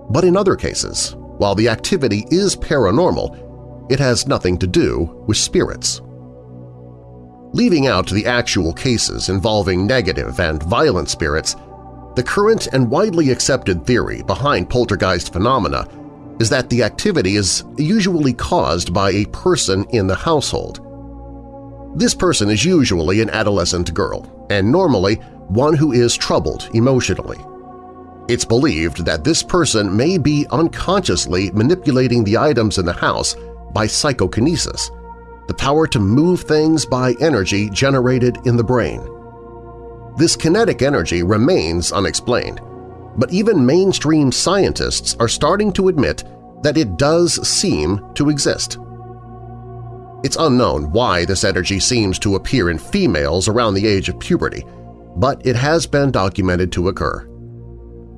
but in other cases, while the activity is paranormal, it has nothing to do with spirits. Leaving out the actual cases involving negative and violent spirits, the current and widely accepted theory behind poltergeist phenomena is that the activity is usually caused by a person in the household. This person is usually an adolescent girl, and normally one who is troubled emotionally. It's believed that this person may be unconsciously manipulating the items in the house by psychokinesis, the power to move things by energy generated in the brain. This kinetic energy remains unexplained, but even mainstream scientists are starting to admit that it does seem to exist. It's unknown why this energy seems to appear in females around the age of puberty, but it has been documented to occur.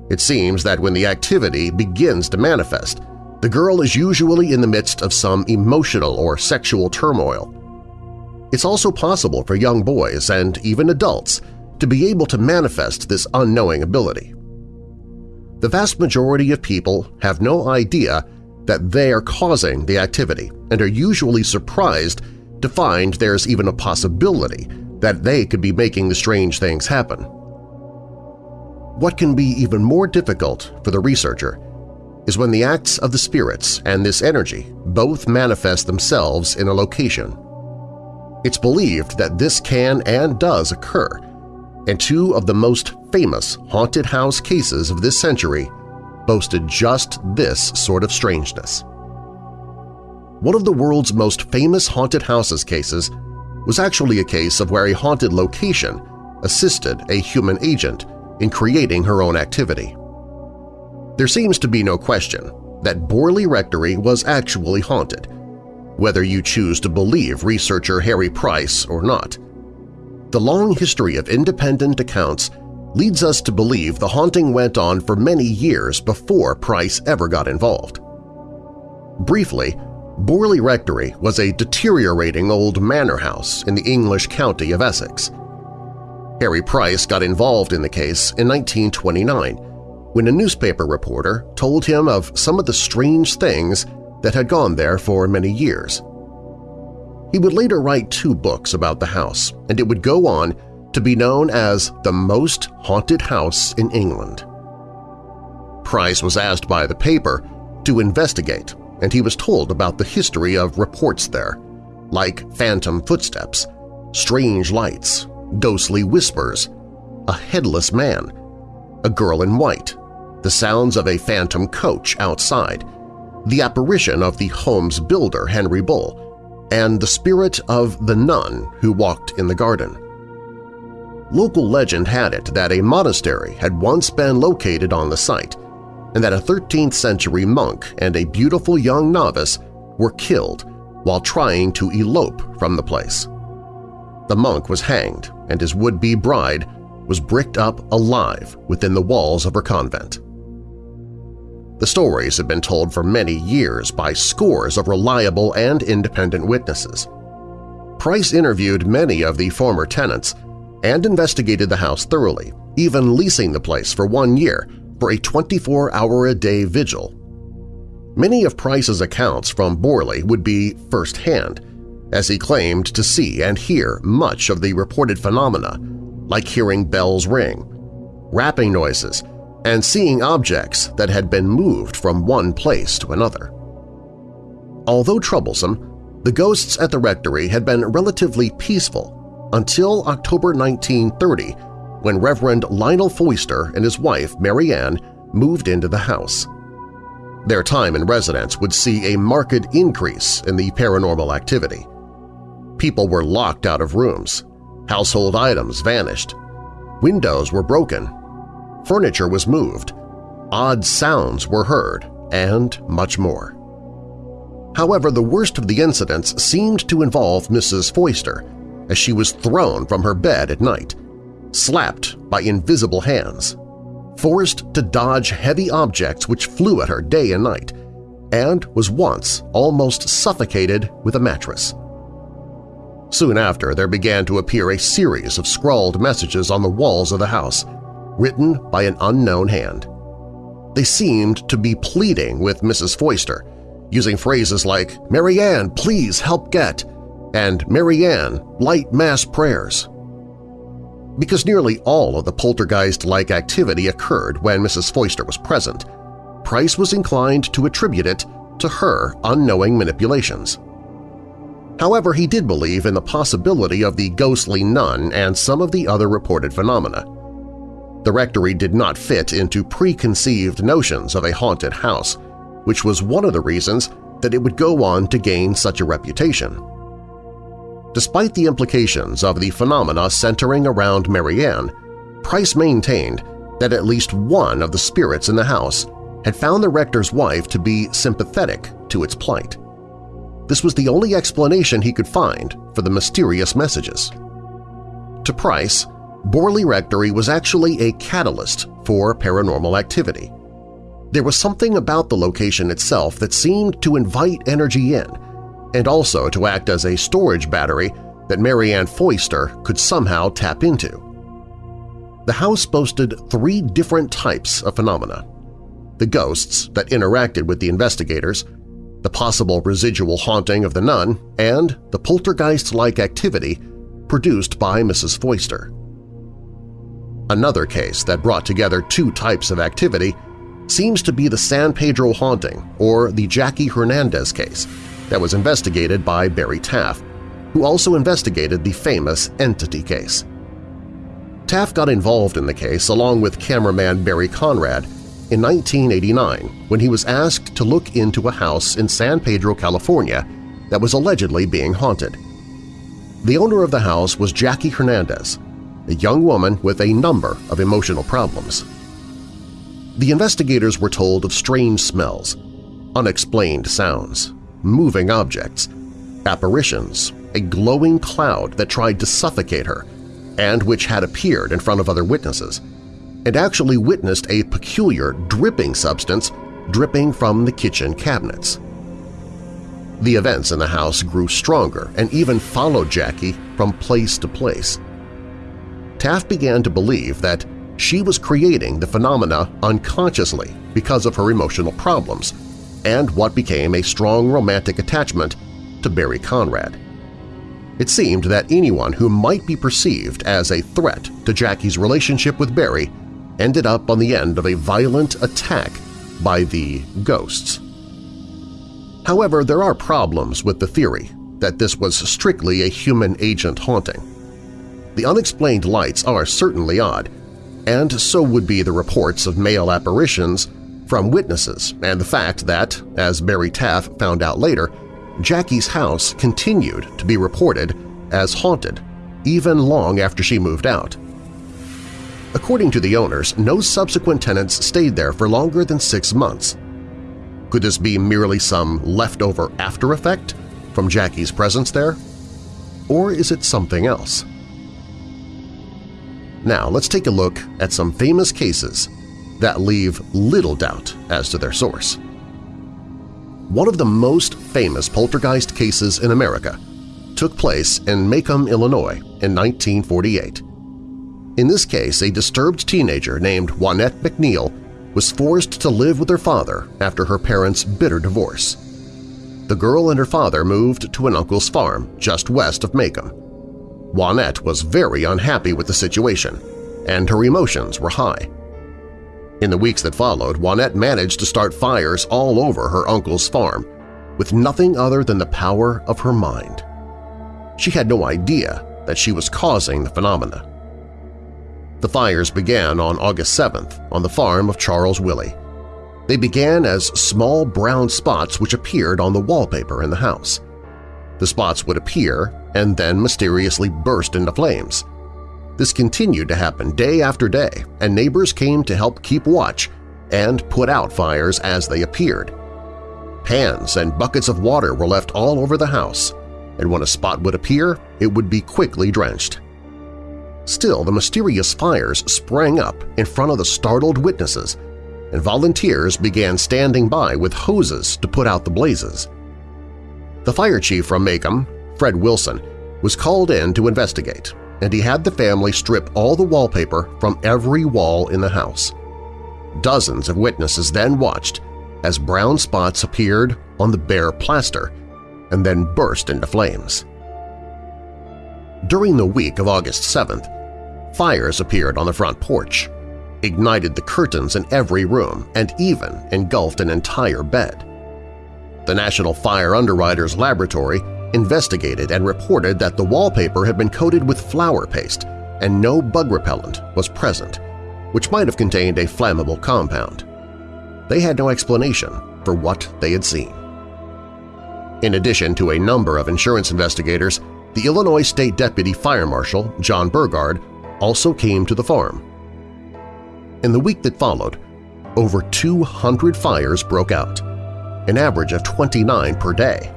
It seems that when the activity begins to manifest, the girl is usually in the midst of some emotional or sexual turmoil. It's also possible for young boys and even adults to be able to manifest this unknowing ability. The vast majority of people have no idea that they are causing the activity and are usually surprised to find there's even a possibility that they could be making the strange things happen. What can be even more difficult for the researcher is when the acts of the spirits and this energy both manifest themselves in a location. It's believed that this can and does occur, and two of the most famous haunted house cases of this century boasted just this sort of strangeness. One of the world's most famous haunted houses cases was actually a case of where a haunted location assisted a human agent in creating her own activity. There seems to be no question that Borley Rectory was actually haunted, whether you choose to believe researcher Harry Price or not. The long history of independent accounts leads us to believe the haunting went on for many years before Price ever got involved. Briefly, Borley Rectory was a deteriorating old manor house in the English county of Essex. Harry Price got involved in the case in 1929 when a newspaper reporter told him of some of the strange things that had gone there for many years. He would later write two books about the house, and it would go on to be known as the most haunted house in England. Price was asked by the paper to investigate, and he was told about the history of reports there, like phantom footsteps, strange lights, ghostly whispers, a headless man, a girl in white, the sounds of a phantom coach outside, the apparition of the home's builder Henry Bull, and the spirit of the nun who walked in the garden. Local legend had it that a monastery had once been located on the site and that a 13th-century monk and a beautiful young novice were killed while trying to elope from the place. The monk was hanged and his would-be bride was bricked up alive within the walls of her convent. The stories have been told for many years by scores of reliable and independent witnesses. Price interviewed many of the former tenants and investigated the house thoroughly, even leasing the place for one year for a 24-hour-a-day vigil. Many of Price's accounts from Borley would be firsthand, as he claimed to see and hear much of the reported phenomena, like hearing bells ring, rapping noises, and seeing objects that had been moved from one place to another. Although troublesome, the ghosts at the rectory had been relatively peaceful until October 1930 when Reverend Lionel Foyster and his wife Marianne moved into the house. Their time in residence would see a marked increase in the paranormal activity. People were locked out of rooms, household items vanished, windows were broken, furniture was moved, odd sounds were heard, and much more. However, the worst of the incidents seemed to involve Mrs. Foyster as she was thrown from her bed at night, slapped by invisible hands, forced to dodge heavy objects which flew at her day and night, and was once almost suffocated with a mattress. Soon after, there began to appear a series of scrawled messages on the walls of the house, written by an unknown hand. They seemed to be pleading with Mrs. Foyster, using phrases like, Marianne, please help get, and Marianne, light mass prayers. Because nearly all of the poltergeist-like activity occurred when Mrs. Foyster was present, Price was inclined to attribute it to her unknowing manipulations. However, he did believe in the possibility of the ghostly nun and some of the other reported phenomena. The rectory did not fit into preconceived notions of a haunted house, which was one of the reasons that it would go on to gain such a reputation. Despite the implications of the phenomena centering around Marianne, Price maintained that at least one of the spirits in the house had found the rector's wife to be sympathetic to its plight. This was the only explanation he could find for the mysterious messages. To Price, Borley Rectory was actually a catalyst for paranormal activity. There was something about the location itself that seemed to invite energy in and also to act as a storage battery that Marianne Foyster could somehow tap into. The house boasted three different types of phenomena – the ghosts that interacted with the investigators, the possible residual haunting of the nun, and the poltergeist-like activity produced by Mrs. Foyster. Another case that brought together two types of activity seems to be the San Pedro haunting or the Jackie Hernandez case that was investigated by Barry Taff, who also investigated the famous Entity case. Taff got involved in the case along with cameraman Barry Conrad in 1989 when he was asked to look into a house in San Pedro, California that was allegedly being haunted. The owner of the house was Jackie Hernandez, a young woman with a number of emotional problems. The investigators were told of strange smells, unexplained sounds, moving objects, apparitions, a glowing cloud that tried to suffocate her and which had appeared in front of other witnesses, and actually witnessed a peculiar dripping substance dripping from the kitchen cabinets. The events in the house grew stronger and even followed Jackie from place to place. Taff began to believe that she was creating the phenomena unconsciously because of her emotional problems and what became a strong romantic attachment to Barry Conrad. It seemed that anyone who might be perceived as a threat to Jackie's relationship with Barry ended up on the end of a violent attack by the ghosts. However, there are problems with the theory that this was strictly a human agent haunting. The unexplained lights are certainly odd, and so would be the reports of male apparitions from witnesses and the fact that, as Barry Taff found out later, Jackie's house continued to be reported as haunted even long after she moved out. According to the owners, no subsequent tenants stayed there for longer than six months. Could this be merely some leftover after effect from Jackie's presence there? Or is it something else? Now let's take a look at some famous cases that leave little doubt as to their source. One of the most famous poltergeist cases in America took place in Macomb, Illinois in 1948. In this case, a disturbed teenager named Juanette McNeil was forced to live with her father after her parents' bitter divorce. The girl and her father moved to an uncle's farm just west of Macomb. Juanette was very unhappy with the situation, and her emotions were high. In the weeks that followed, Juanette managed to start fires all over her uncle's farm, with nothing other than the power of her mind. She had no idea that she was causing the phenomena. The fires began on August 7th on the farm of Charles Willey. They began as small brown spots which appeared on the wallpaper in the house. The spots would appear and then mysteriously burst into flames. This continued to happen day after day, and neighbors came to help keep watch and put out fires as they appeared. Pans and buckets of water were left all over the house, and when a spot would appear, it would be quickly drenched. Still, the mysterious fires sprang up in front of the startled witnesses, and volunteers began standing by with hoses to put out the blazes. The fire chief from Macomb, Fred Wilson, was called in to investigate, and he had the family strip all the wallpaper from every wall in the house. Dozens of witnesses then watched as brown spots appeared on the bare plaster and then burst into flames. During the week of August 7th, fires appeared on the front porch, ignited the curtains in every room, and even engulfed an entire bed. The National Fire Underwriters Laboratory investigated and reported that the wallpaper had been coated with flour paste and no bug repellent was present, which might have contained a flammable compound. They had no explanation for what they had seen. In addition to a number of insurance investigators, the Illinois State Deputy Fire Marshal, John Burgard, also came to the farm. In the week that followed, over 200 fires broke out, an average of 29 per day.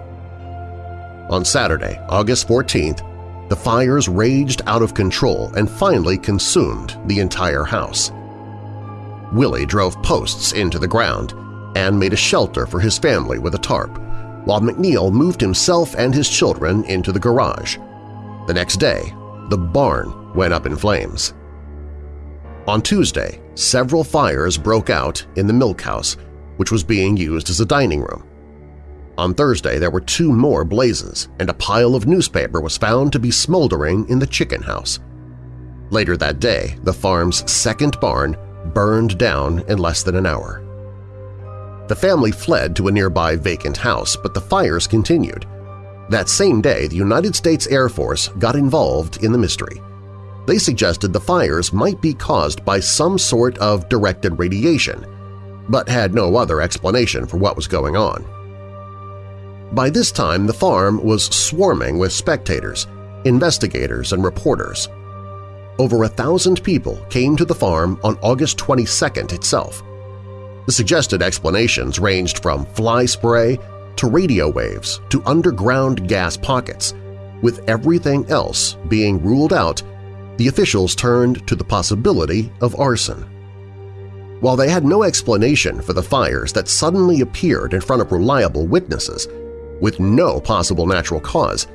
On Saturday, August 14th, the fires raged out of control and finally consumed the entire house. Willie drove posts into the ground and made a shelter for his family with a tarp, while McNeil moved himself and his children into the garage. The next day, the barn went up in flames. On Tuesday, several fires broke out in the milk house, which was being used as a dining room. On Thursday, there were two more blazes, and a pile of newspaper was found to be smoldering in the chicken house. Later that day, the farm's second barn burned down in less than an hour. The family fled to a nearby vacant house, but the fires continued. That same day, the United States Air Force got involved in the mystery. They suggested the fires might be caused by some sort of directed radiation, but had no other explanation for what was going on. By this time, the farm was swarming with spectators, investigators, and reporters. Over a thousand people came to the farm on August 22nd itself. The suggested explanations ranged from fly spray to radio waves to underground gas pockets. With everything else being ruled out, the officials turned to the possibility of arson. While they had no explanation for the fires that suddenly appeared in front of reliable witnesses, with no possible natural cause,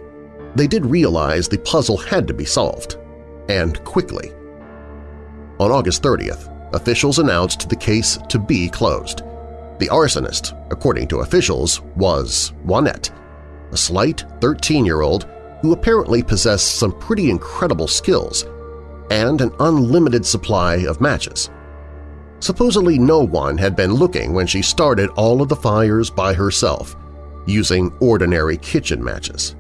they did realize the puzzle had to be solved, and quickly. On August 30th, officials announced the case to be closed. The arsonist, according to officials, was Juanette, a slight 13-year-old who apparently possessed some pretty incredible skills and an unlimited supply of matches. Supposedly no one had been looking when she started all of the fires by herself, using ordinary kitchen matches.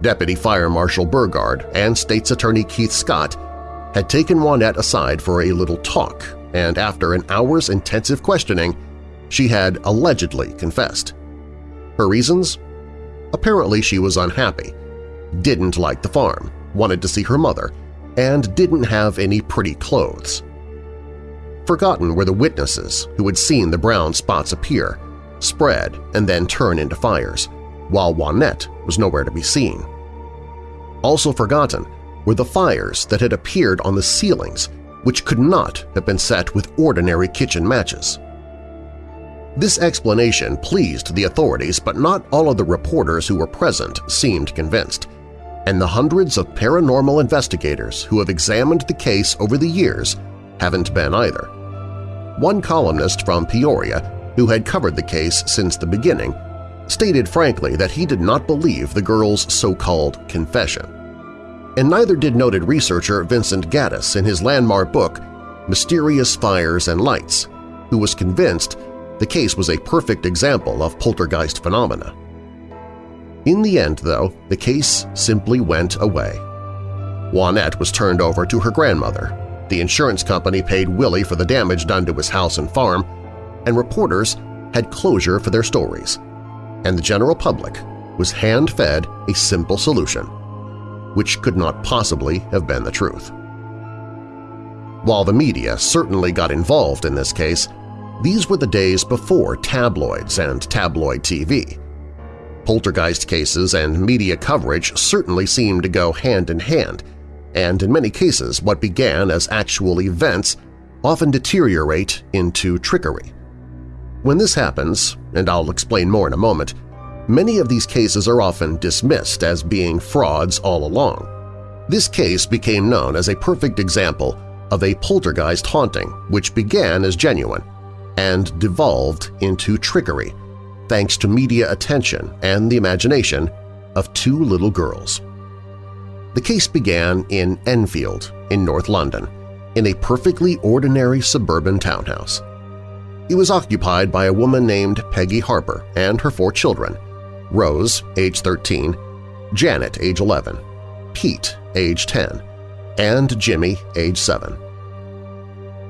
Deputy Fire Marshal Burgard and State's Attorney Keith Scott had taken Juanette aside for a little talk, and after an hour's intensive questioning, she had allegedly confessed. Her reasons? Apparently she was unhappy, didn't like the farm, wanted to see her mother, and didn't have any pretty clothes. Forgotten were the witnesses who had seen the brown spots appear, spread, and then turn into fires, while Juanette was nowhere to be seen. Also forgotten were the fires that had appeared on the ceilings, which could not have been set with ordinary kitchen matches. This explanation pleased the authorities, but not all of the reporters who were present seemed convinced, and the hundreds of paranormal investigators who have examined the case over the years haven't been either. One columnist from Peoria, who had covered the case since the beginning, stated frankly that he did not believe the girl's so-called confession. And neither did noted researcher Vincent Gaddis in his landmark book Mysterious Fires and Lights, who was convinced the case was a perfect example of poltergeist phenomena. In the end, though, the case simply went away. Juanette was turned over to her grandmother, the insurance company paid Willie for the damage done to his house and farm, and reporters had closure for their stories, and the general public was hand-fed a simple solution, which could not possibly have been the truth. While the media certainly got involved in this case, these were the days before tabloids and tabloid TV. Poltergeist cases and media coverage certainly seem to go hand in hand, and in many cases what began as actual events often deteriorate into trickery. When this happens, and I'll explain more in a moment, many of these cases are often dismissed as being frauds all along. This case became known as a perfect example of a poltergeist haunting which began as genuine and devolved into trickery thanks to media attention and the imagination of two little girls. The case began in Enfield in North London, in a perfectly ordinary suburban townhouse. It was occupied by a woman named Peggy Harper and her four children, Rose, age 13, Janet, age 11, Pete, age 10, and Jimmy, age 7.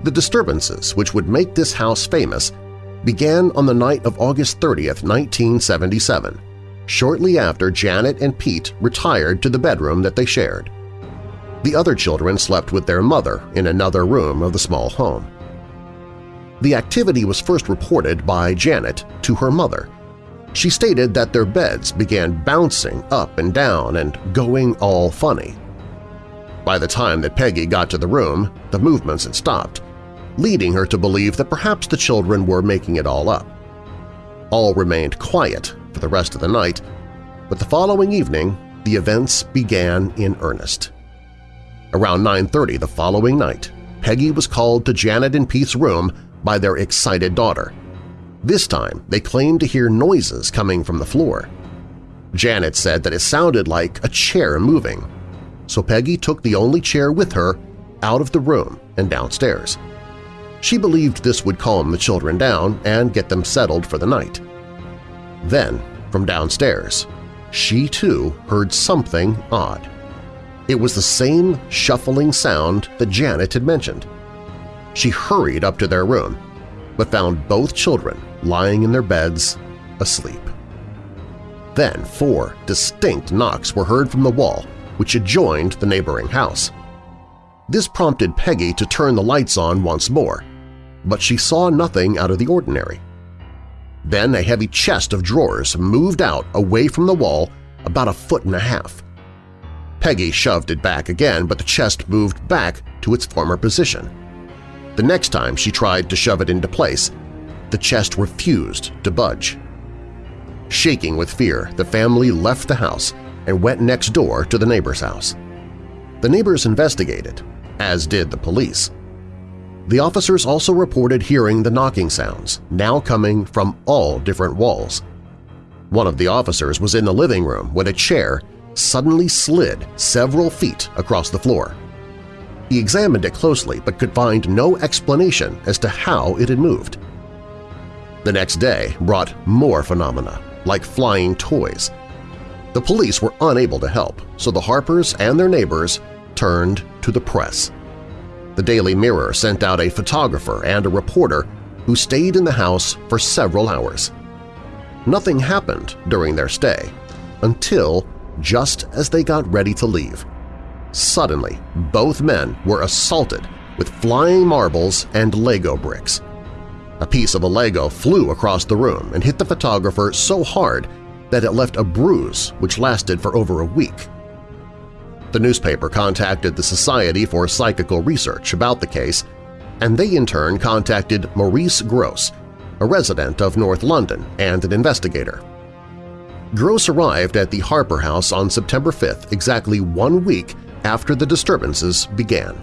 The disturbances which would make this house famous began on the night of August 30, 1977, shortly after Janet and Pete retired to the bedroom that they shared. The other children slept with their mother in another room of the small home. The activity was first reported by Janet to her mother. She stated that their beds began bouncing up and down and going all funny. By the time that Peggy got to the room, the movements had stopped, leading her to believe that perhaps the children were making it all up. All remained quiet for the rest of the night, but the following evening the events began in earnest. Around 9.30 the following night, Peggy was called to Janet and Pete's room by their excited daughter. This time they claimed to hear noises coming from the floor. Janet said that it sounded like a chair moving, so Peggy took the only chair with her out of the room and downstairs. She believed this would calm the children down and get them settled for the night. Then, from downstairs, she too heard something odd. It was the same shuffling sound that Janet had mentioned. She hurried up to their room, but found both children lying in their beds asleep. Then four distinct knocks were heard from the wall which adjoined the neighboring house. This prompted Peggy to turn the lights on once more, but she saw nothing out of the ordinary. Then a heavy chest of drawers moved out away from the wall about a foot and a half. Peggy shoved it back again, but the chest moved back to its former position. The next time she tried to shove it into place, the chest refused to budge. Shaking with fear, the family left the house and went next door to the neighbor's house. The neighbors investigated, as did the police. The officers also reported hearing the knocking sounds, now coming from all different walls. One of the officers was in the living room when a chair, suddenly slid several feet across the floor. He examined it closely but could find no explanation as to how it had moved. The next day brought more phenomena, like flying toys. The police were unable to help, so the Harpers and their neighbors turned to the press. The Daily Mirror sent out a photographer and a reporter who stayed in the house for several hours. Nothing happened during their stay until just as they got ready to leave. Suddenly, both men were assaulted with flying marbles and Lego bricks. A piece of a Lego flew across the room and hit the photographer so hard that it left a bruise which lasted for over a week. The newspaper contacted the Society for Psychical Research about the case, and they in turn contacted Maurice Grosse, a resident of North London and an investigator. Grosse arrived at the Harper House on September 5th, exactly one week after the disturbances began.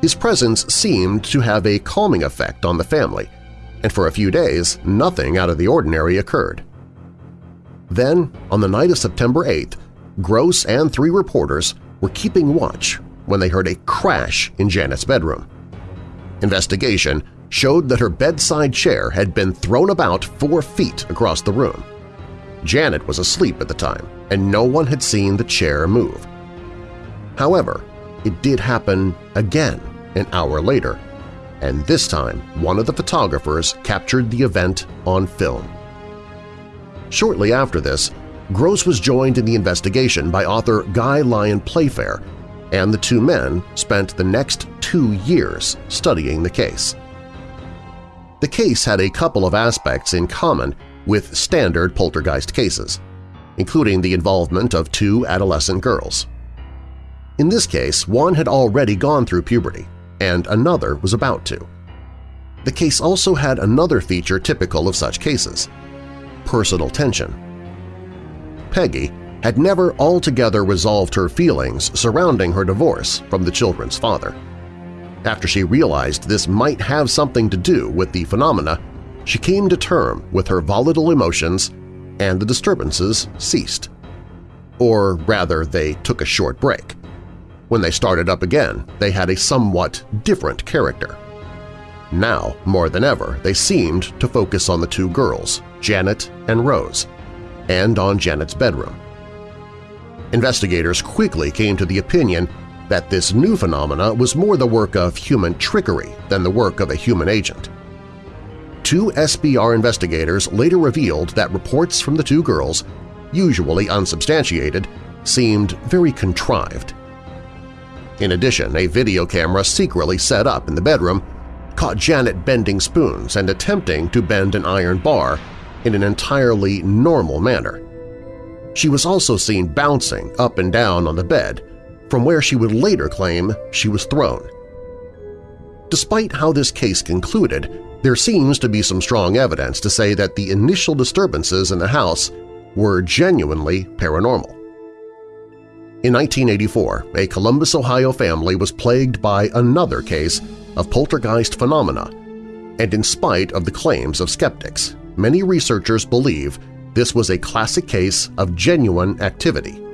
His presence seemed to have a calming effect on the family, and for a few days nothing out of the ordinary occurred. Then, on the night of September 8th, Grosse and three reporters were keeping watch when they heard a crash in Janet's bedroom. Investigation showed that her bedside chair had been thrown about four feet across the room. Janet was asleep at the time, and no one had seen the chair move. However, it did happen again an hour later, and this time one of the photographers captured the event on film. Shortly after this, Grosse was joined in the investigation by author Guy Lyon Playfair, and the two men spent the next two years studying the case. The case had a couple of aspects in common with standard poltergeist cases, including the involvement of two adolescent girls. In this case, one had already gone through puberty, and another was about to. The case also had another feature typical of such cases – personal tension. Peggy had never altogether resolved her feelings surrounding her divorce from the children's father. After she realized this might have something to do with the phenomena she came to term with her volatile emotions and the disturbances ceased. Or rather, they took a short break. When they started up again, they had a somewhat different character. Now, more than ever, they seemed to focus on the two girls, Janet and Rose, and on Janet's bedroom. Investigators quickly came to the opinion that this new phenomena was more the work of human trickery than the work of a human agent two SPR investigators later revealed that reports from the two girls, usually unsubstantiated, seemed very contrived. In addition, a video camera secretly set up in the bedroom caught Janet bending spoons and attempting to bend an iron bar in an entirely normal manner. She was also seen bouncing up and down on the bed, from where she would later claim she was thrown. Despite how this case concluded, there seems to be some strong evidence to say that the initial disturbances in the house were genuinely paranormal. In 1984, a Columbus, Ohio family was plagued by another case of poltergeist phenomena, and in spite of the claims of skeptics, many researchers believe this was a classic case of genuine activity,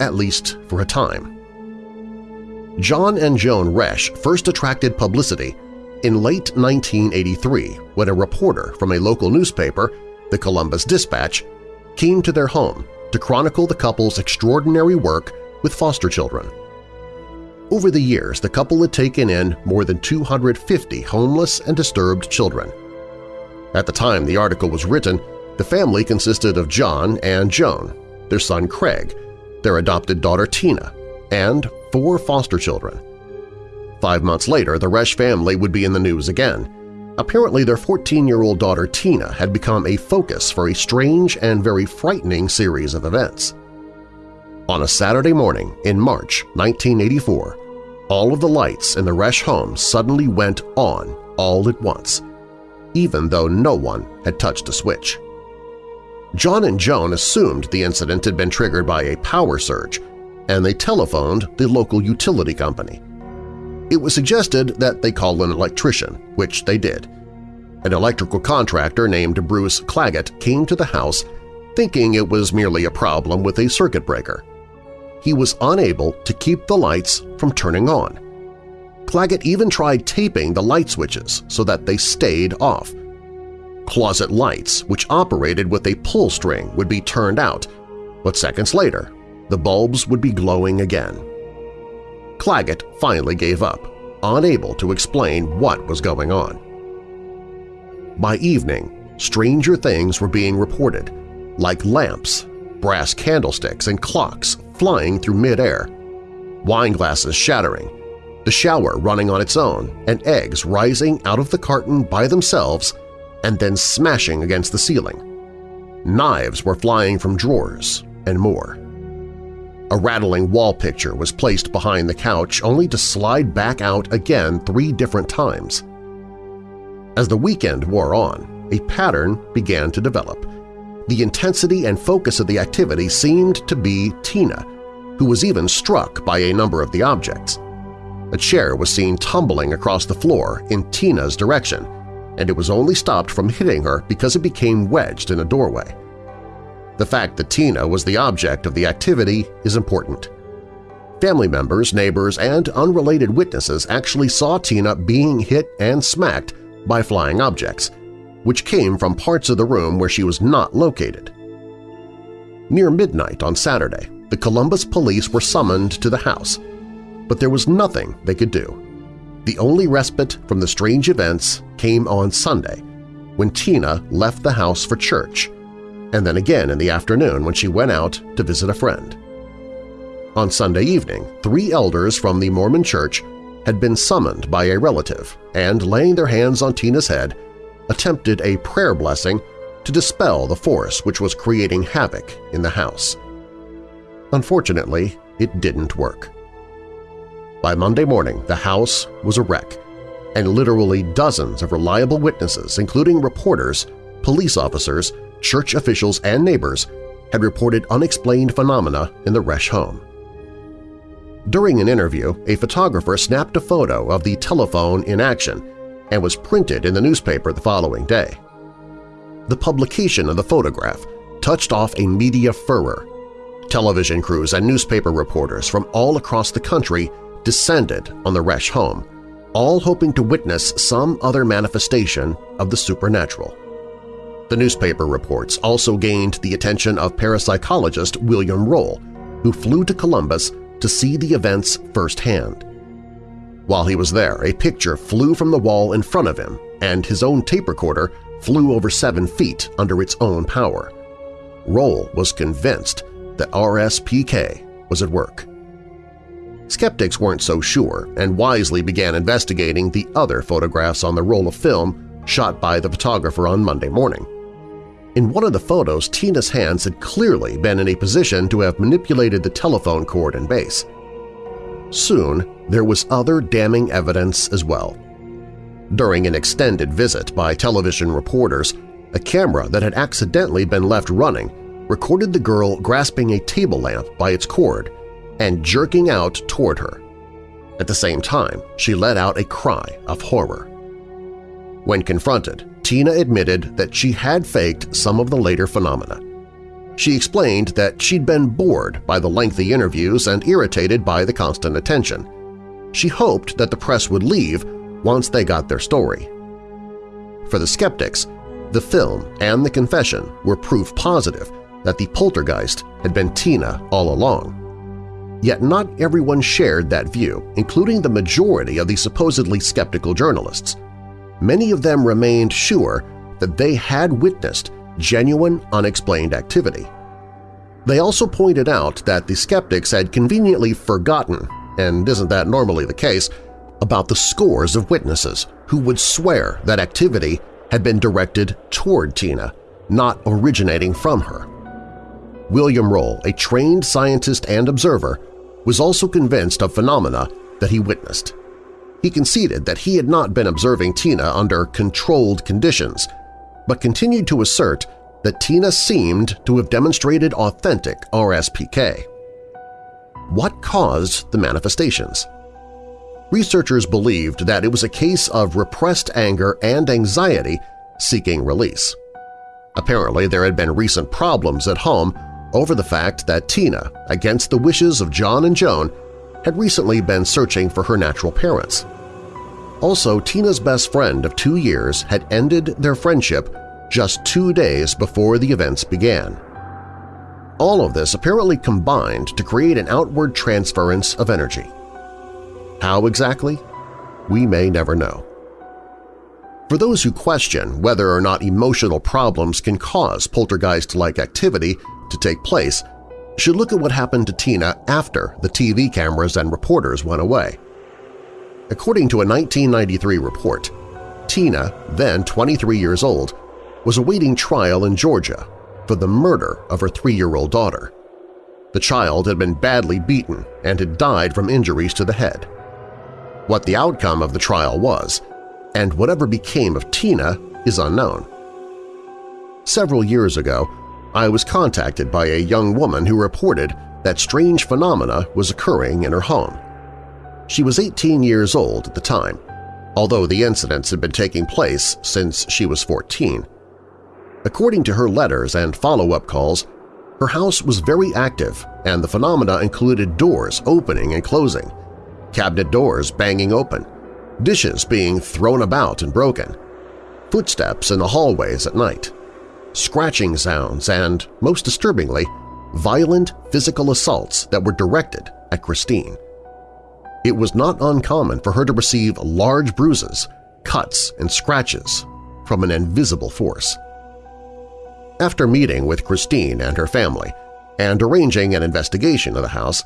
at least for a time. John and Joan Resch first attracted publicity in late 1983 when a reporter from a local newspaper, the Columbus Dispatch, came to their home to chronicle the couple's extraordinary work with foster children. Over the years, the couple had taken in more than 250 homeless and disturbed children. At the time the article was written, the family consisted of John and Joan, their son Craig, their adopted daughter Tina, and four foster children. Five months later, the Resch family would be in the news again. Apparently their 14-year-old daughter Tina had become a focus for a strange and very frightening series of events. On a Saturday morning in March 1984, all of the lights in the Resch home suddenly went on all at once, even though no one had touched a switch. John and Joan assumed the incident had been triggered by a power surge, and they telephoned the local utility company. It was suggested that they call an electrician, which they did. An electrical contractor named Bruce Claggett came to the house, thinking it was merely a problem with a circuit breaker. He was unable to keep the lights from turning on. Claggett even tried taping the light switches so that they stayed off. Closet lights, which operated with a pull string, would be turned out, but seconds later, the bulbs would be glowing again. Claggett finally gave up, unable to explain what was going on. By evening, stranger things were being reported, like lamps, brass candlesticks, and clocks flying through midair, wine glasses shattering, the shower running on its own, and eggs rising out of the carton by themselves and then smashing against the ceiling. Knives were flying from drawers, and more. A rattling wall picture was placed behind the couch only to slide back out again three different times. As the weekend wore on, a pattern began to develop. The intensity and focus of the activity seemed to be Tina, who was even struck by a number of the objects. A chair was seen tumbling across the floor in Tina's direction, and it was only stopped from hitting her because it became wedged in a doorway. The fact that Tina was the object of the activity is important. Family members, neighbors, and unrelated witnesses actually saw Tina being hit and smacked by flying objects, which came from parts of the room where she was not located. Near midnight on Saturday, the Columbus police were summoned to the house, but there was nothing they could do. The only respite from the strange events came on Sunday, when Tina left the house for church, and then again in the afternoon when she went out to visit a friend. On Sunday evening, three elders from the Mormon church had been summoned by a relative and, laying their hands on Tina's head, attempted a prayer blessing to dispel the force which was creating havoc in the house. Unfortunately, it didn't work. By Monday morning, the house was a wreck, and literally dozens of reliable witnesses, including reporters, police officers, church officials, and neighbors, had reported unexplained phenomena in the Resch home. During an interview, a photographer snapped a photo of the telephone in action and was printed in the newspaper the following day. The publication of the photograph touched off a media furor. Television crews and newspaper reporters from all across the country descended on the Resch home, all hoping to witness some other manifestation of the supernatural. The newspaper reports also gained the attention of parapsychologist William Roll, who flew to Columbus to see the events firsthand. While he was there, a picture flew from the wall in front of him, and his own tape recorder flew over seven feet under its own power. Roll was convinced that RSPK was at work. Skeptics weren't so sure and wisely began investigating the other photographs on the roll of film shot by the photographer on Monday morning. In one of the photos, Tina's hands had clearly been in a position to have manipulated the telephone cord and base. Soon, there was other damning evidence as well. During an extended visit by television reporters, a camera that had accidentally been left running recorded the girl grasping a table lamp by its cord and jerking out toward her. At the same time, she let out a cry of horror. When confronted, Tina admitted that she had faked some of the later phenomena. She explained that she'd been bored by the lengthy interviews and irritated by the constant attention. She hoped that the press would leave once they got their story. For the skeptics, the film and the confession were proof positive that the poltergeist had been Tina all along. Yet not everyone shared that view, including the majority of the supposedly skeptical journalists. Many of them remained sure that they had witnessed genuine unexplained activity. They also pointed out that the skeptics had conveniently forgotten, and isn't that normally the case, about the scores of witnesses who would swear that activity had been directed toward Tina, not originating from her. William Roll, a trained scientist and observer, was also convinced of phenomena that he witnessed. He conceded that he had not been observing Tina under controlled conditions, but continued to assert that Tina seemed to have demonstrated authentic RSPK. What caused the manifestations? Researchers believed that it was a case of repressed anger and anxiety seeking release. Apparently there had been recent problems at home over the fact that Tina, against the wishes of John and Joan, had recently been searching for her natural parents. Also, Tina's best friend of two years had ended their friendship just two days before the events began. All of this apparently combined to create an outward transference of energy. How exactly? We may never know. For those who question whether or not emotional problems can cause poltergeist-like activity to take place should look at what happened to Tina after the TV cameras and reporters went away. According to a 1993 report, Tina, then 23 years old, was awaiting trial in Georgia for the murder of her three-year-old daughter. The child had been badly beaten and had died from injuries to the head. What the outcome of the trial was, and whatever became of Tina, is unknown. Several years ago, I was contacted by a young woman who reported that strange phenomena was occurring in her home. She was 18 years old at the time, although the incidents had been taking place since she was 14. According to her letters and follow-up calls, her house was very active and the phenomena included doors opening and closing, cabinet doors banging open, dishes being thrown about and broken, footsteps in the hallways at night, scratching sounds, and, most disturbingly, violent physical assaults that were directed at Christine. It was not uncommon for her to receive large bruises, cuts, and scratches from an invisible force. After meeting with Christine and her family and arranging an investigation of the house,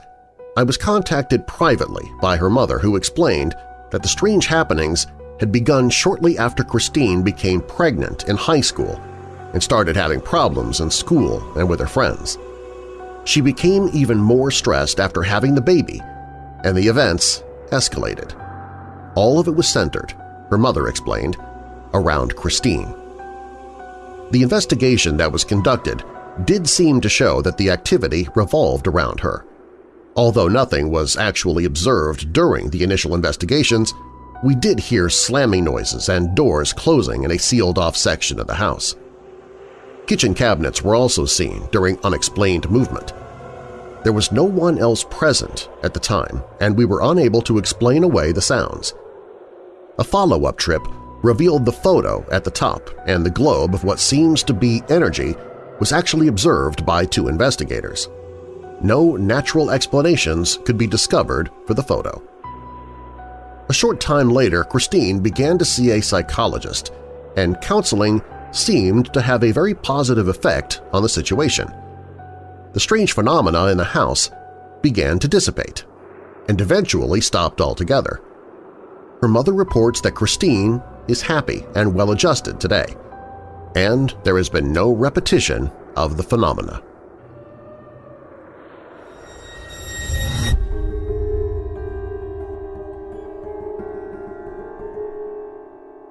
I was contacted privately by her mother who explained that the strange happenings had begun shortly after Christine became pregnant in high school and started having problems in school and with her friends. She became even more stressed after having the baby, and the events escalated. All of it was centered, her mother explained, around Christine. The investigation that was conducted did seem to show that the activity revolved around her. Although nothing was actually observed during the initial investigations, we did hear slamming noises and doors closing in a sealed-off section of the house. Kitchen cabinets were also seen during unexplained movement. There was no one else present at the time, and we were unable to explain away the sounds. A follow-up trip revealed the photo at the top, and the globe of what seems to be energy was actually observed by two investigators. No natural explanations could be discovered for the photo. A short time later, Christine began to see a psychologist, and counseling seemed to have a very positive effect on the situation. The strange phenomena in the house began to dissipate and eventually stopped altogether. Her mother reports that Christine is happy and well-adjusted today, and there has been no repetition of the phenomena.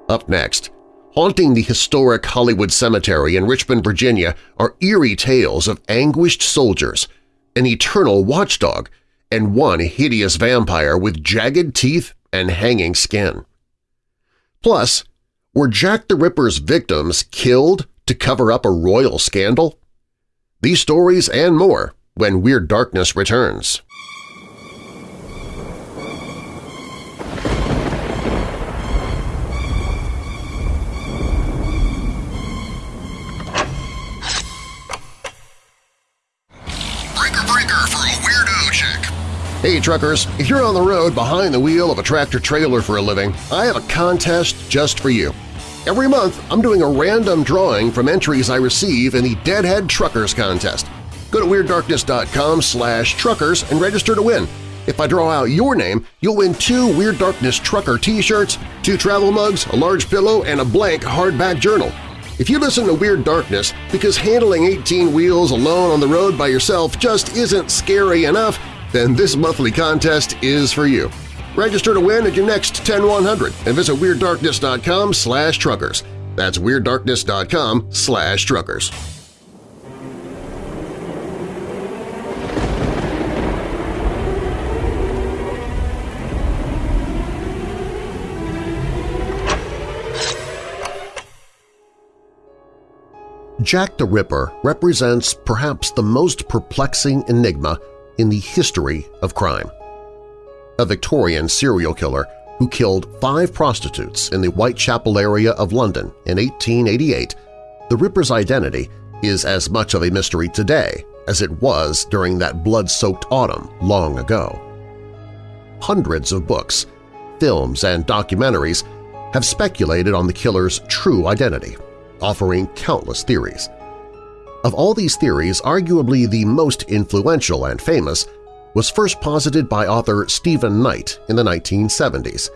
Up next, Haunting the historic Hollywood Cemetery in Richmond, Virginia are eerie tales of anguished soldiers, an eternal watchdog, and one hideous vampire with jagged teeth and hanging skin. Plus, were Jack the Ripper's victims killed to cover up a royal scandal? These stories and more when Weird Darkness returns. Hey truckers, if you're on the road behind the wheel of a tractor-trailer for a living, I have a contest just for you. Every month, I'm doing a random drawing from entries I receive in the Deadhead Truckers Contest. Go to WeirdDarkness.com slash truckers and register to win. If I draw out your name, you'll win two Weird Darkness Trucker t-shirts, two travel mugs, a large pillow, and a blank hardback journal. If you listen to Weird Darkness because handling 18 wheels alone on the road by yourself just isn't scary enough, then this monthly contest is for you. Register to win at your next 10100 and visit WeirdDarkness.com slash truckers. That's WeirdDarkness.com slash truckers. Jack the Ripper represents perhaps the most perplexing enigma in the history of crime. A Victorian serial killer who killed five prostitutes in the Whitechapel area of London in 1888, the Ripper's identity is as much of a mystery today as it was during that blood-soaked autumn long ago. Hundreds of books, films, and documentaries have speculated on the killer's true identity, offering countless theories. Of all these theories, arguably the most influential and famous was first posited by author Stephen Knight in the 1970s.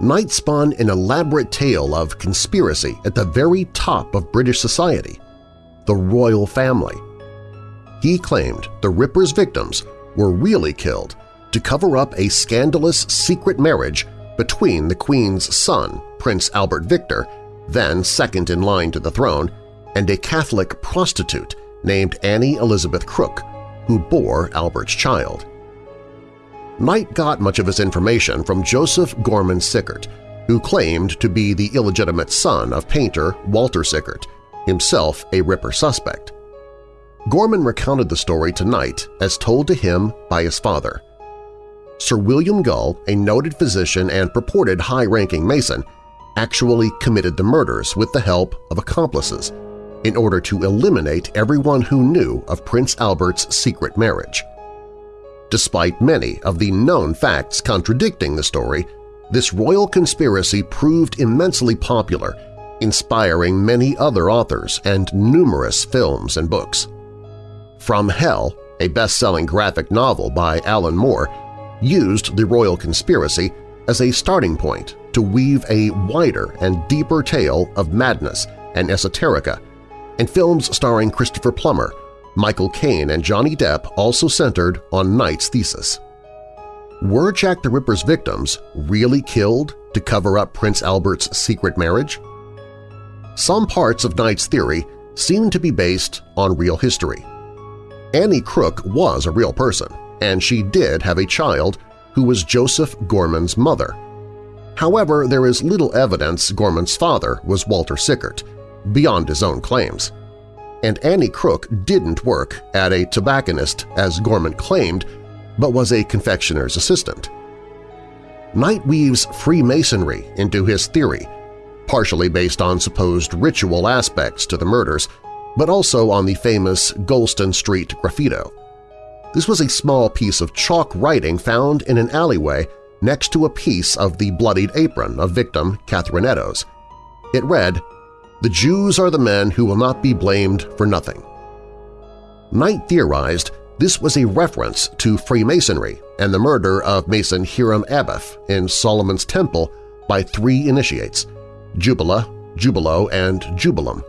Knight spun an elaborate tale of conspiracy at the very top of British society – the royal family. He claimed the Ripper's victims were really killed to cover up a scandalous secret marriage between the Queen's son, Prince Albert Victor, then second in line to the throne, and a Catholic prostitute named Annie Elizabeth Crook, who bore Albert's child. Knight got much of his information from Joseph Gorman Sickert, who claimed to be the illegitimate son of painter Walter Sickert, himself a Ripper suspect. Gorman recounted the story to Knight as told to him by his father. Sir William Gull, a noted physician and purported high-ranking Mason, actually committed the murders with the help of accomplices in order to eliminate everyone who knew of Prince Albert's secret marriage. Despite many of the known facts contradicting the story, this royal conspiracy proved immensely popular, inspiring many other authors and numerous films and books. From Hell, a best-selling graphic novel by Alan Moore, used the royal conspiracy as a starting point to weave a wider and deeper tale of madness and esoterica, and films starring Christopher Plummer, Michael Caine, and Johnny Depp also centered on Knight's thesis. Were Jack the Ripper's victims really killed to cover up Prince Albert's secret marriage? Some parts of Knight's theory seem to be based on real history. Annie Crook was a real person, and she did have a child who was Joseph Gorman's mother. However, there is little evidence Gorman's father was Walter Sickert, beyond his own claims. And Annie Crook didn't work at a tobacconist as Gorman claimed, but was a confectioner's assistant. Knight weaves Freemasonry into his theory, partially based on supposed ritual aspects to the murders, but also on the famous Goulston Street graffito. This was a small piece of chalk writing found in an alleyway next to a piece of the bloodied apron of victim Catherine Eddowes. It read, The Jews are the men who will not be blamed for nothing. Knight theorized this was a reference to Freemasonry and the murder of Mason Hiram Abiff in Solomon's Temple by three initiates – Jubela, Jubelo, and Jubelum.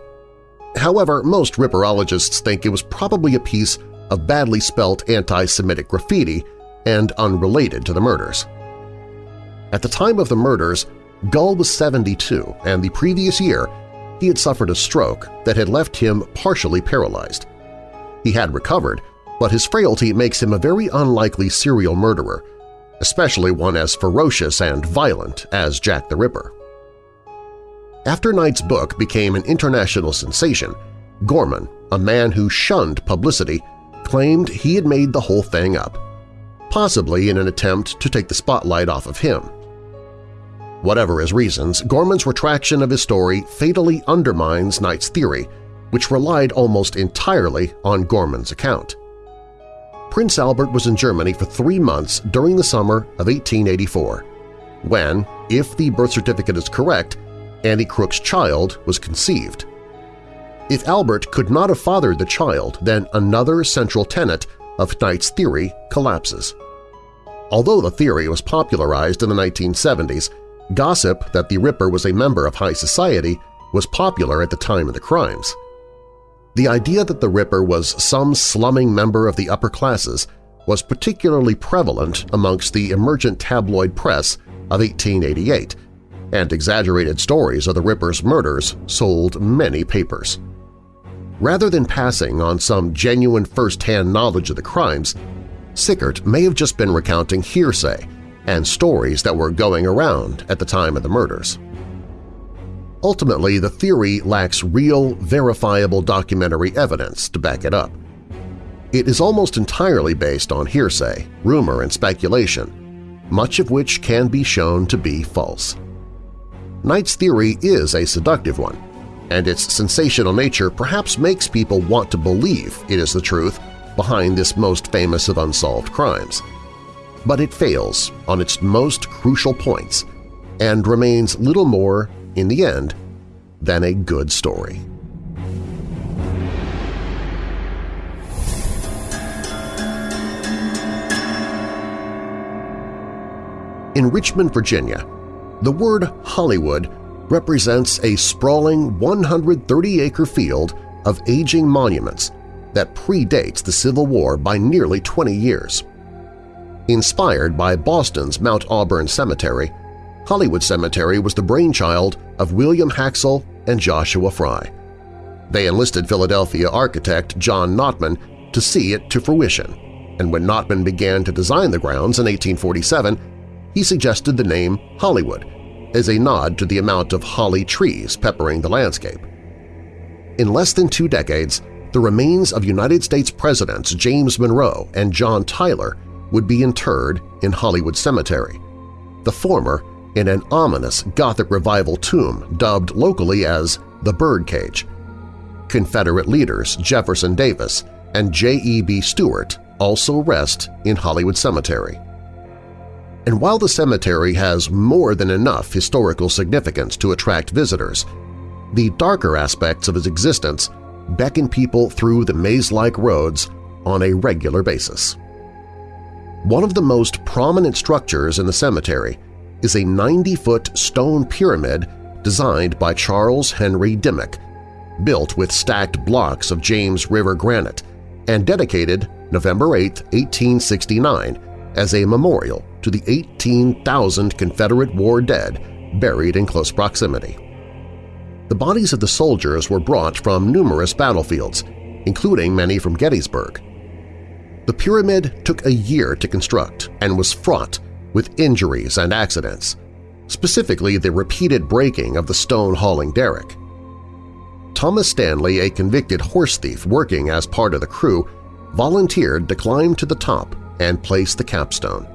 However, most ripperologists think it was probably a piece of badly spelt anti-Semitic graffiti and unrelated to the murders. At the time of the murders, Gull was 72 and the previous year he had suffered a stroke that had left him partially paralyzed. He had recovered, but his frailty makes him a very unlikely serial murderer, especially one as ferocious and violent as Jack the Ripper. After Knight's book became an international sensation, Gorman, a man who shunned publicity, claimed he had made the whole thing up, possibly in an attempt to take the spotlight off of him. Whatever his reasons, Gorman's retraction of his story fatally undermines Knight's theory, which relied almost entirely on Gorman's account. Prince Albert was in Germany for three months during the summer of 1884, when, if the birth certificate is correct, Annie Crook's child was conceived. If Albert could not have fathered the child, then another central tenet of Knight's theory collapses. Although the theory was popularized in the 1970s, gossip that the Ripper was a member of high society was popular at the time of the crimes. The idea that the Ripper was some slumming member of the upper classes was particularly prevalent amongst the emergent tabloid press of 1888, and exaggerated stories of the Ripper's murders sold many papers. Rather than passing on some genuine first-hand knowledge of the crimes, Sickert may have just been recounting hearsay and stories that were going around at the time of the murders. Ultimately, the theory lacks real, verifiable documentary evidence to back it up. It is almost entirely based on hearsay, rumor, and speculation, much of which can be shown to be false. Knight's theory is a seductive one, and its sensational nature perhaps makes people want to believe it is the truth behind this most famous of unsolved crimes. But it fails on its most crucial points and remains little more, in the end, than a good story. In Richmond, Virginia, the word Hollywood represents a sprawling 130-acre field of aging monuments that predates the Civil War by nearly 20 years. Inspired by Boston's Mount Auburn Cemetery, Hollywood Cemetery was the brainchild of William Haxall and Joshua Fry. They enlisted Philadelphia architect John Notman to see it to fruition, and when Notman began to design the grounds in 1847, he suggested the name Hollywood as a nod to the amount of holly trees peppering the landscape. In less than two decades, the remains of United States Presidents James Monroe and John Tyler would be interred in Hollywood Cemetery, the former in an ominous Gothic Revival tomb dubbed locally as the Birdcage. Confederate leaders Jefferson Davis and J.E.B. Stuart also rest in Hollywood Cemetery. And while the cemetery has more than enough historical significance to attract visitors, the darker aspects of its existence beckon people through the maze-like roads on a regular basis. One of the most prominent structures in the cemetery is a 90-foot stone pyramid designed by Charles Henry Dimmock, built with stacked blocks of James River granite and dedicated November 8, 1869 as a memorial to the 18,000 Confederate war dead buried in close proximity. The bodies of the soldiers were brought from numerous battlefields, including many from Gettysburg. The pyramid took a year to construct and was fraught with injuries and accidents, specifically the repeated breaking of the stone-hauling derrick. Thomas Stanley, a convicted horse thief working as part of the crew, volunteered to climb to the top and place the capstone.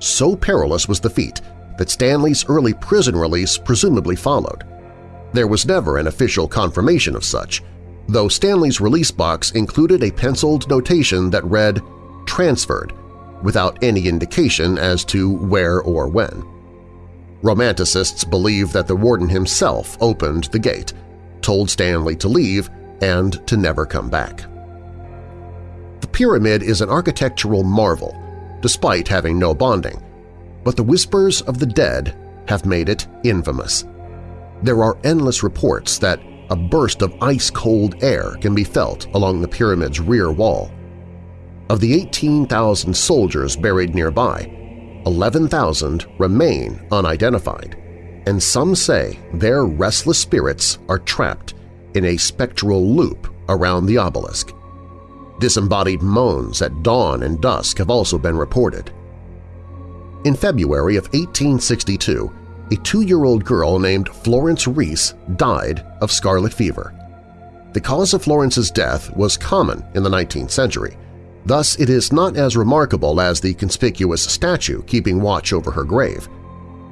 So perilous was the feat that Stanley's early prison release presumably followed. There was never an official confirmation of such, though Stanley's release box included a penciled notation that read, transferred, without any indication as to where or when. Romanticists believe that the warden himself opened the gate, told Stanley to leave, and to never come back. The pyramid is an architectural marvel, despite having no bonding, but the whispers of the dead have made it infamous there are endless reports that a burst of ice-cold air can be felt along the pyramid's rear wall. Of the 18,000 soldiers buried nearby, 11,000 remain unidentified, and some say their restless spirits are trapped in a spectral loop around the obelisk. Disembodied moans at dawn and dusk have also been reported. In February of 1862, a two-year-old girl named Florence Reese died of scarlet fever. The cause of Florence's death was common in the 19th century, thus it is not as remarkable as the conspicuous statue keeping watch over her grave.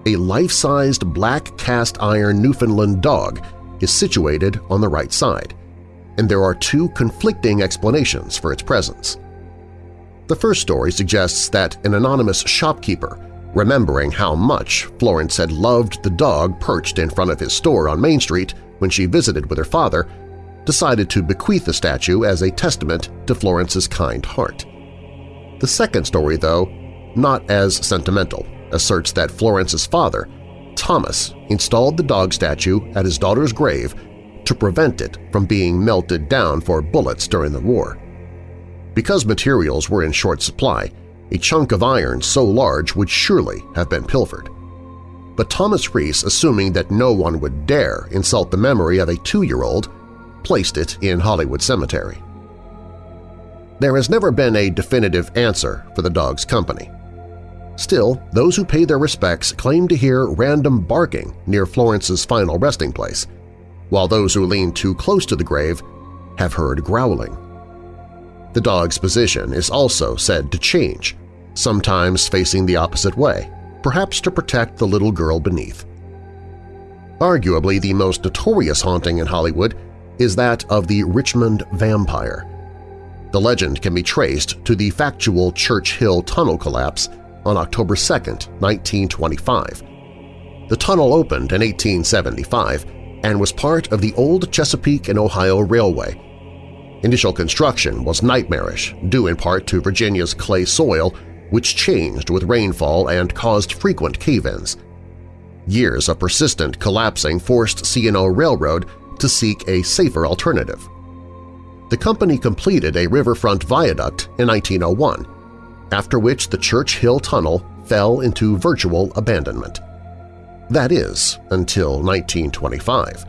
A life-sized black cast-iron Newfoundland dog is situated on the right side, and there are two conflicting explanations for its presence. The first story suggests that an anonymous shopkeeper remembering how much Florence had loved the dog perched in front of his store on Main Street when she visited with her father, decided to bequeath the statue as a testament to Florence's kind heart. The second story, though, not as sentimental, asserts that Florence's father, Thomas, installed the dog statue at his daughter's grave to prevent it from being melted down for bullets during the war. Because materials were in short supply, a chunk of iron so large would surely have been pilfered. But Thomas Reese, assuming that no one would dare insult the memory of a two-year-old, placed it in Hollywood Cemetery. There has never been a definitive answer for the dog's company. Still, those who pay their respects claim to hear random barking near Florence's final resting place, while those who lean too close to the grave have heard growling. The dog's position is also said to change, sometimes facing the opposite way, perhaps to protect the little girl beneath. Arguably the most notorious haunting in Hollywood is that of the Richmond Vampire. The legend can be traced to the factual Church Hill tunnel collapse on October 2, 1925. The tunnel opened in 1875 and was part of the old Chesapeake and Ohio Railway. Initial construction was nightmarish, due in part to Virginia's clay soil, which changed with rainfall and caused frequent cave-ins. Years of persistent collapsing forced C&O Railroad to seek a safer alternative. The company completed a riverfront viaduct in 1901, after which the Church Hill Tunnel fell into virtual abandonment. That is, until 1925.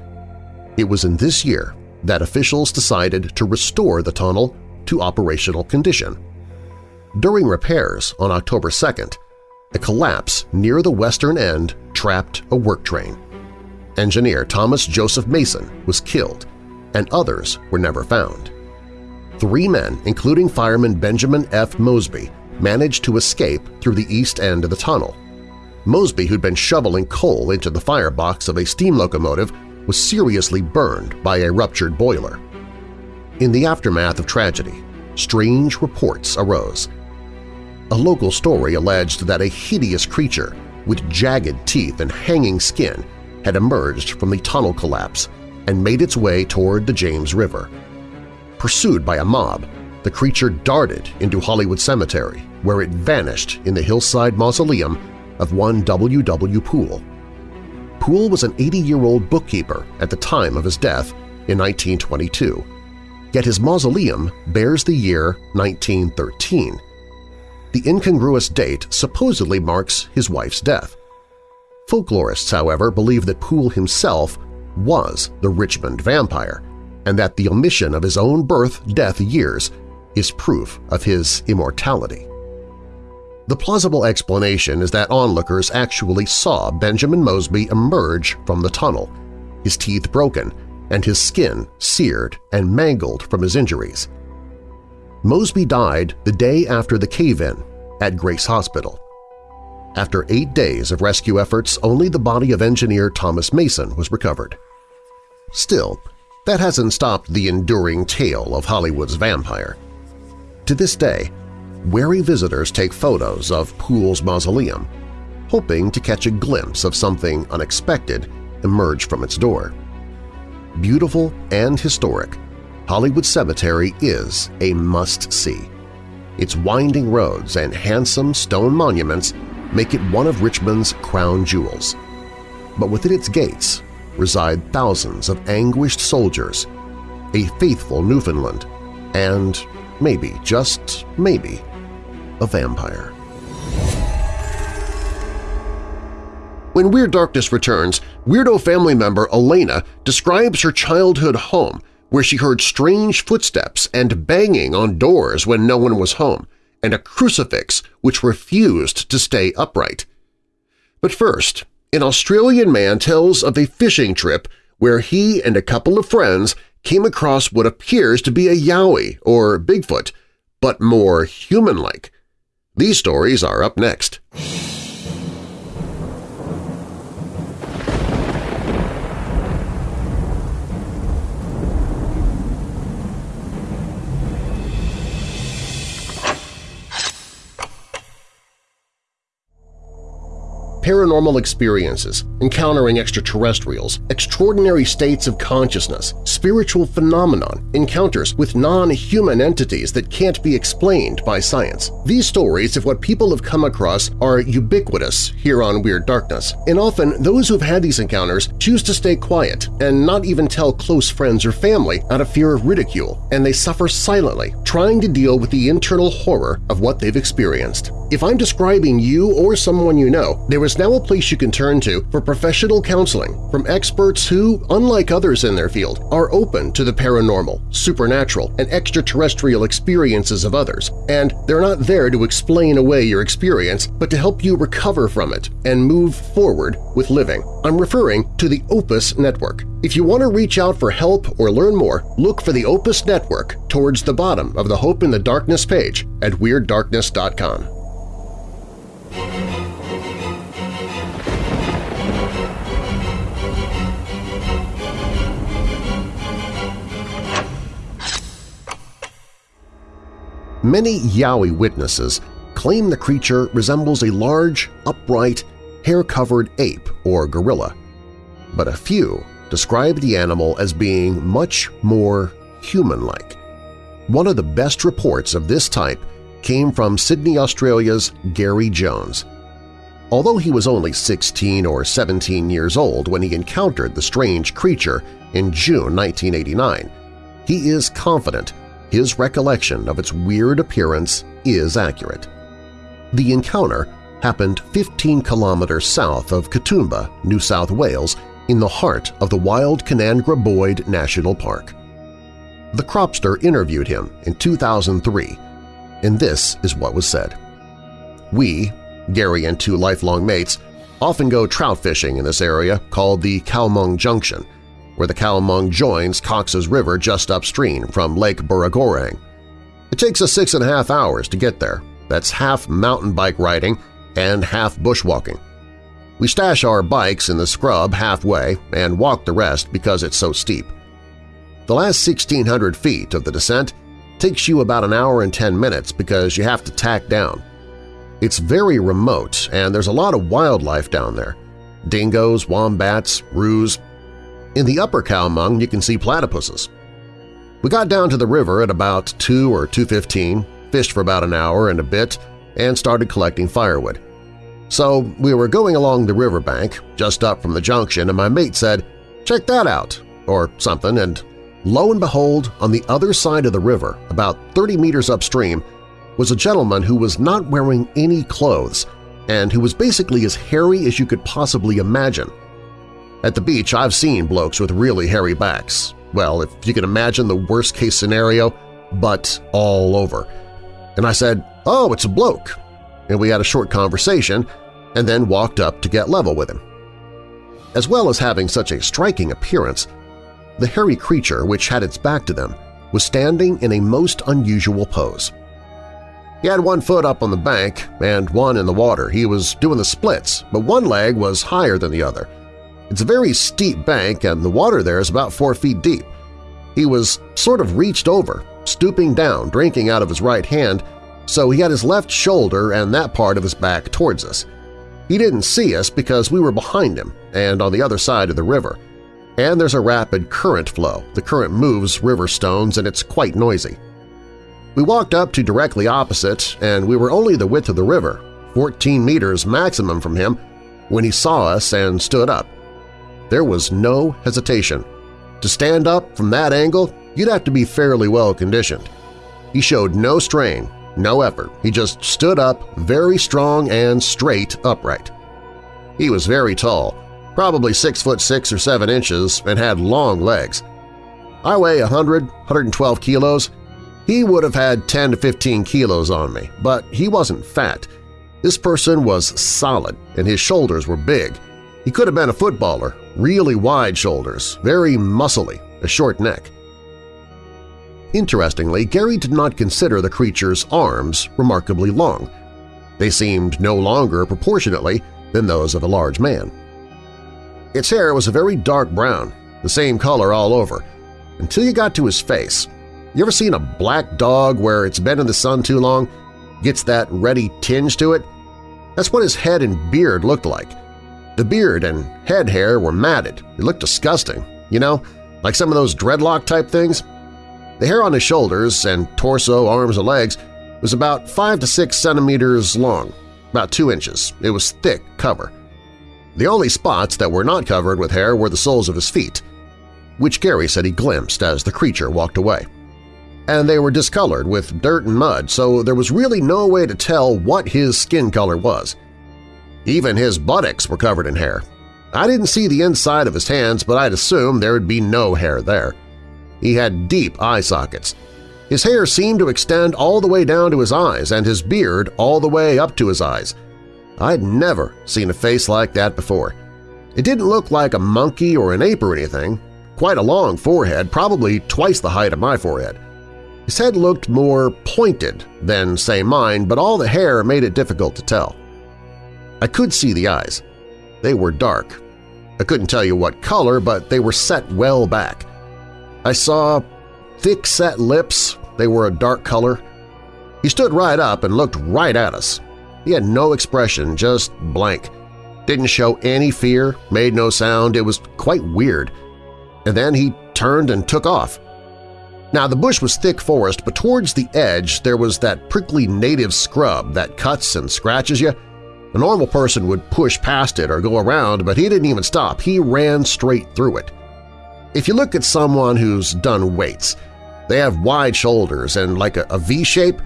It was in this year that officials decided to restore the tunnel to operational condition. During repairs on October 2nd, a collapse near the western end trapped a work train. Engineer Thomas Joseph Mason was killed, and others were never found. Three men, including fireman Benjamin F. Mosby, managed to escape through the east end of the tunnel. Mosby, who'd been shoveling coal into the firebox of a steam locomotive, was seriously burned by a ruptured boiler. In the aftermath of tragedy, strange reports arose. A local story alleged that a hideous creature with jagged teeth and hanging skin had emerged from the tunnel collapse and made its way toward the James River. Pursued by a mob, the creature darted into Hollywood Cemetery, where it vanished in the hillside mausoleum of one W. W. Poole. Poole was an 80-year-old bookkeeper at the time of his death in 1922, yet his mausoleum bears the year 1913. The incongruous date supposedly marks his wife's death. Folklorists, however, believe that Poole himself was the Richmond vampire, and that the omission of his own birth-death years is proof of his immortality. The plausible explanation is that onlookers actually saw Benjamin Mosby emerge from the tunnel, his teeth broken and his skin seared and mangled from his injuries. Mosby died the day after the cave-in at Grace Hospital. After eight days of rescue efforts, only the body of engineer Thomas Mason was recovered. Still, that hasn't stopped the enduring tale of Hollywood's vampire. To this day, wary visitors take photos of Poole's mausoleum, hoping to catch a glimpse of something unexpected emerge from its door. Beautiful and historic, Hollywood Cemetery is a must-see. Its winding roads and handsome stone monuments make it one of Richmond's crown jewels. But within its gates reside thousands of anguished soldiers, a faithful Newfoundland, and maybe, just maybe, a vampire. When Weird Darkness returns, Weirdo family member Elena describes her childhood home where she heard strange footsteps and banging on doors when no one was home, and a crucifix which refused to stay upright. But first, an Australian man tells of a fishing trip where he and a couple of friends came across what appears to be a yowie or Bigfoot, but more human-like. These stories are up next. Paranormal experiences, encountering extraterrestrials, extraordinary states of consciousness, spiritual phenomenon, encounters with non-human entities that can't be explained by science. These stories of what people have come across are ubiquitous here on Weird Darkness, and often those who've had these encounters choose to stay quiet and not even tell close friends or family out of fear of ridicule, and they suffer silently, trying to deal with the internal horror of what they've experienced. If I'm describing you or someone you know, there is now a place you can turn to for professional counseling from experts who, unlike others in their field, are open to the paranormal, supernatural, and extraterrestrial experiences of others, and they're not there to explain away your experience, but to help you recover from it and move forward with living. I'm referring to the Opus Network. If you want to reach out for help or learn more, look for the Opus Network towards the bottom of the Hope in the Darkness page at WeirdDarkness.com. Many Yowie witnesses claim the creature resembles a large, upright, hair-covered ape or gorilla, but a few describe the animal as being much more human-like. One of the best reports of this type came from Sydney, Australia's Gary Jones. Although he was only 16 or 17 years old when he encountered the strange creature in June 1989, he is confident his recollection of its weird appearance is accurate. The encounter happened 15 kilometers south of Katoomba, New South Wales, in the heart of the wild Kanangra Boyd National Park. The Cropster interviewed him in 2003, and this is what was said. We, Gary and two lifelong mates, often go trout fishing in this area called the Kowmung Junction, where the Kowmung joins Cox's River just upstream from Lake Burragorang. It takes us six and a half hours to get there. That's half mountain bike riding and half bushwalking. We stash our bikes in the scrub halfway and walk the rest because it's so steep. The last 1,600 feet of the descent takes you about an hour and 10 minutes because you have to tack down. It's very remote and there's a lot of wildlife down there – dingoes, wombats, roos. In the upper Kowmung you can see platypuses. We got down to the river at about 2 or 2.15, fished for about an hour and a bit, and started collecting firewood. So we were going along the riverbank, just up from the junction, and my mate said, check that out, or something, and lo and behold, on the other side of the river, about 30 meters upstream, was a gentleman who was not wearing any clothes and who was basically as hairy as you could possibly imagine. At the beach, I've seen blokes with really hairy backs. Well, if you can imagine the worst-case scenario, but all over. And I said, oh, it's a bloke. And we had a short conversation, and then walked up to get level with him. As well as having such a striking appearance, the hairy creature, which had its back to them, was standing in a most unusual pose. He had one foot up on the bank and one in the water. He was doing the splits, but one leg was higher than the other. It's a very steep bank and the water there is about four feet deep. He was sort of reached over, stooping down, drinking out of his right hand, so he had his left shoulder and that part of his back towards us. He didn't see us because we were behind him and on the other side of the river. And there's a rapid current flow. The current moves river stones and it's quite noisy. We walked up to directly opposite and we were only the width of the river, 14 meters maximum from him, when he saw us and stood up. There was no hesitation. To stand up from that angle, you'd have to be fairly well conditioned. He showed no strain, no effort. He just stood up, very strong and straight upright. He was very tall, probably 6 foot 6 or 7 inches, and had long legs. I weigh 100, 112 kilos. He would have had 10 to 15 kilos on me, but he wasn't fat. This person was solid, and his shoulders were big. He could have been a footballer, really wide shoulders, very muscly, a short neck. Interestingly, Gary did not consider the creature's arms remarkably long. They seemed no longer proportionately than those of a large man. Its hair was a very dark brown, the same color all over, until you got to his face. You ever seen a black dog where it's been in the sun too long, gets that reddy tinge to it? That's what his head and beard looked like. The beard and head hair were matted. It looked disgusting, you know, like some of those dreadlock-type things. The hair on his shoulders and torso, arms, and legs was about 5 to 6 centimeters long, about 2 inches. It was thick cover. The only spots that were not covered with hair were the soles of his feet, which Gary said he glimpsed as the creature walked away. and they were discolored with dirt and mud, so there was really no way to tell what his skin color was. Even his buttocks were covered in hair. I didn't see the inside of his hands, but I'd assume there would be no hair there. He had deep eye sockets. His hair seemed to extend all the way down to his eyes and his beard all the way up to his eyes. I'd never seen a face like that before. It didn't look like a monkey or an ape or anything. Quite a long forehead, probably twice the height of my forehead. His head looked more pointed than, say, mine, but all the hair made it difficult to tell. I could see the eyes. They were dark. I couldn't tell you what color, but they were set well back. I saw thick-set lips. They were a dark color. He stood right up and looked right at us. He had no expression, just blank. Didn't show any fear, made no sound, it was quite weird. And then he turned and took off. Now, the bush was thick forest, but towards the edge there was that prickly native scrub that cuts and scratches you. A normal person would push past it or go around, but he didn't even stop. He ran straight through it. If you look at someone who's done weights, they have wide shoulders and like a, a V-shape.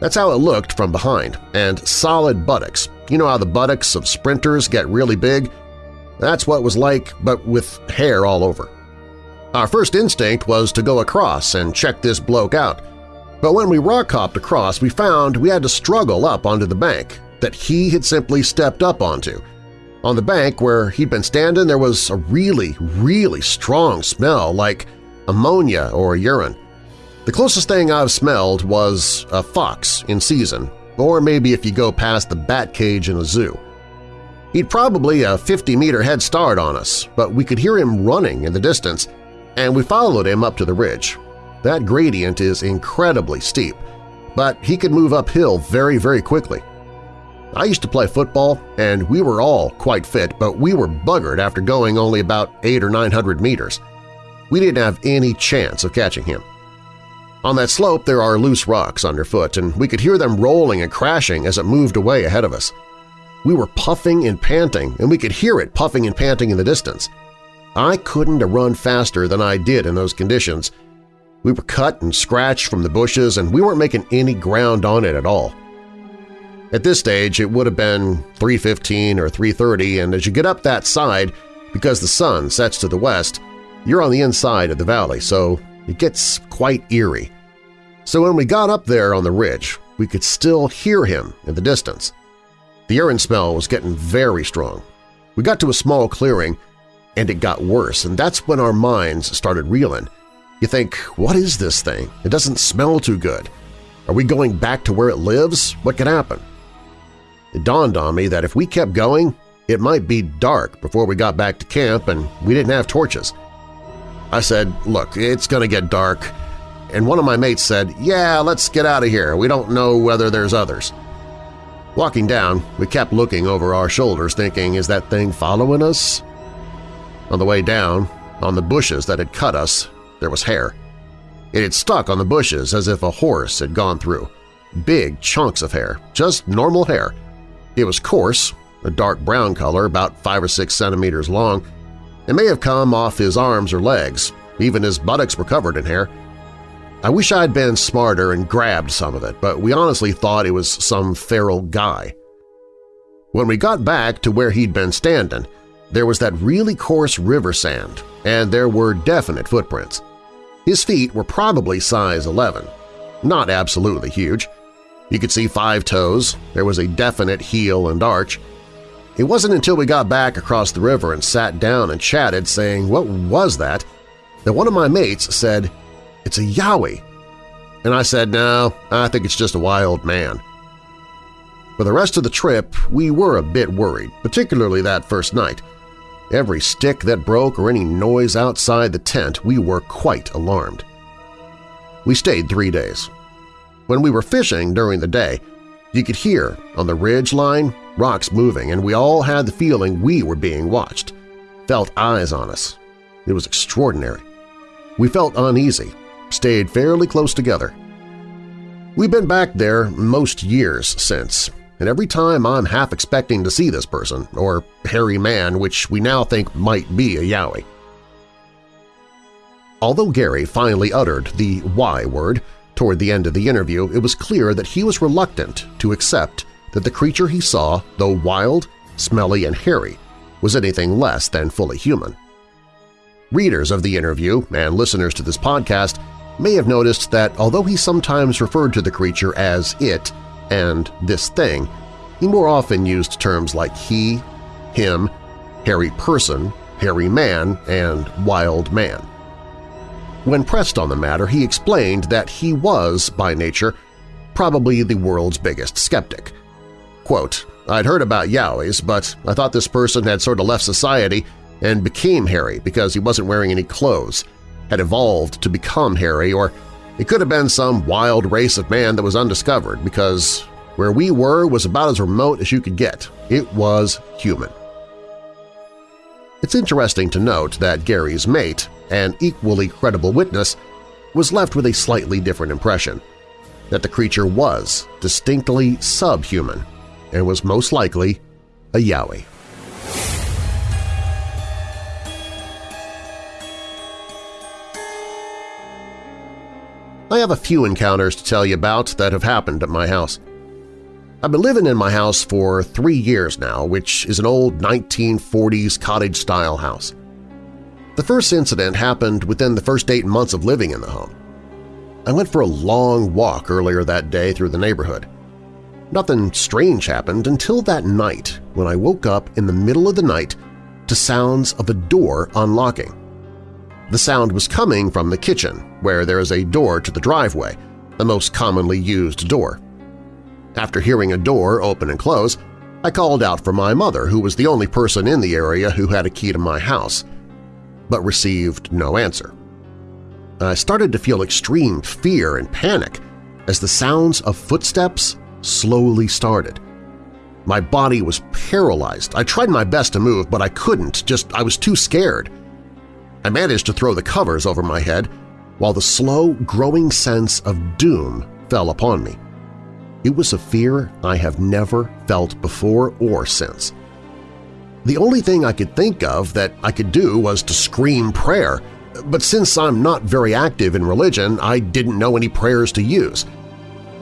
That's how it looked from behind, and solid buttocks. You know how the buttocks of sprinters get really big? That's what it was like, but with hair all over. Our first instinct was to go across and check this bloke out, but when we rock-hopped across we found we had to struggle up onto the bank that he had simply stepped up onto. On the bank where he'd been standing there was a really, really strong smell like ammonia or urine. The closest thing I've smelled was a fox in season, or maybe if you go past the bat cage in a zoo. He'd probably a 50-meter head start on us, but we could hear him running in the distance, and we followed him up to the ridge. That gradient is incredibly steep, but he could move uphill very, very quickly. I used to play football, and we were all quite fit, but we were buggered after going only about 8 or 900 meters. We didn't have any chance of catching him. On that slope there are loose rocks underfoot, and we could hear them rolling and crashing as it moved away ahead of us. We were puffing and panting, and we could hear it puffing and panting in the distance. I couldn't have run faster than I did in those conditions. We were cut and scratched from the bushes, and we weren't making any ground on it at all. At this stage, it would have been 3.15 or 3.30, and as you get up that side, because the sun sets to the west, you're on the inside of the valley, so it gets quite eerie. So when we got up there on the ridge, we could still hear him in the distance. The urine smell was getting very strong. We got to a small clearing, and it got worse, and that's when our minds started reeling. You think, what is this thing? It doesn't smell too good. Are we going back to where it lives? What could happen? It dawned on me that if we kept going, it might be dark before we got back to camp and we didn't have torches. I said, look, it's going to get dark. And one of my mates said, yeah, let's get out of here. We don't know whether there's others. Walking down, we kept looking over our shoulders thinking, is that thing following us? On the way down, on the bushes that had cut us, there was hair. It had stuck on the bushes as if a horse had gone through. Big chunks of hair, just normal hair. It was coarse, a dark brown color about 5 or 6 centimeters long. It may have come off his arms or legs, even his buttocks were covered in hair. I wish I'd been smarter and grabbed some of it, but we honestly thought it was some feral guy. When we got back to where he'd been standing, there was that really coarse river sand, and there were definite footprints. His feet were probably size 11, not absolutely huge. You could see five toes, there was a definite heel and arch. It wasn't until we got back across the river and sat down and chatted saying, what was that, that one of my mates said, it's a yowie. And I said, no, I think it's just a wild man. For the rest of the trip, we were a bit worried, particularly that first night. Every stick that broke or any noise outside the tent, we were quite alarmed. We stayed three days. When we were fishing during the day, you could hear, on the ridge line, rocks moving, and we all had the feeling we were being watched, felt eyes on us. It was extraordinary. We felt uneasy, stayed fairly close together. We've been back there most years since, and every time I'm half expecting to see this person, or hairy man which we now think might be a Yowie. Although Gary finally uttered the Y word, Toward the end of the interview, it was clear that he was reluctant to accept that the creature he saw, though wild, smelly, and hairy, was anything less than fully human. Readers of the interview and listeners to this podcast may have noticed that although he sometimes referred to the creature as it and this thing, he more often used terms like he, him, hairy person, hairy man, and wild man. When pressed on the matter, he explained that he was, by nature, probably the world's biggest skeptic. Quote, I'd heard about Yowies, but I thought this person had sort of left society and became hairy because he wasn't wearing any clothes, had evolved to become hairy, or it could have been some wild race of man that was undiscovered because where we were was about as remote as you could get. It was human. It's interesting to note that Gary's mate, an equally credible witness, was left with a slightly different impression, that the creature was distinctly subhuman and was most likely a Yowie. I have a few encounters to tell you about that have happened at my house. I've been living in my house for three years now, which is an old 1940s cottage-style house. The first incident happened within the first eight months of living in the home. I went for a long walk earlier that day through the neighborhood. Nothing strange happened until that night when I woke up in the middle of the night to sounds of a door unlocking. The sound was coming from the kitchen, where there is a door to the driveway, the most commonly used door. After hearing a door open and close, I called out for my mother, who was the only person in the area who had a key to my house, but received no answer. I started to feel extreme fear and panic as the sounds of footsteps slowly started. My body was paralyzed. I tried my best to move, but I couldn't, just I was too scared. I managed to throw the covers over my head while the slow, growing sense of doom fell upon me. It was a fear I have never felt before or since. The only thing I could think of that I could do was to scream prayer, but since I'm not very active in religion, I didn't know any prayers to use.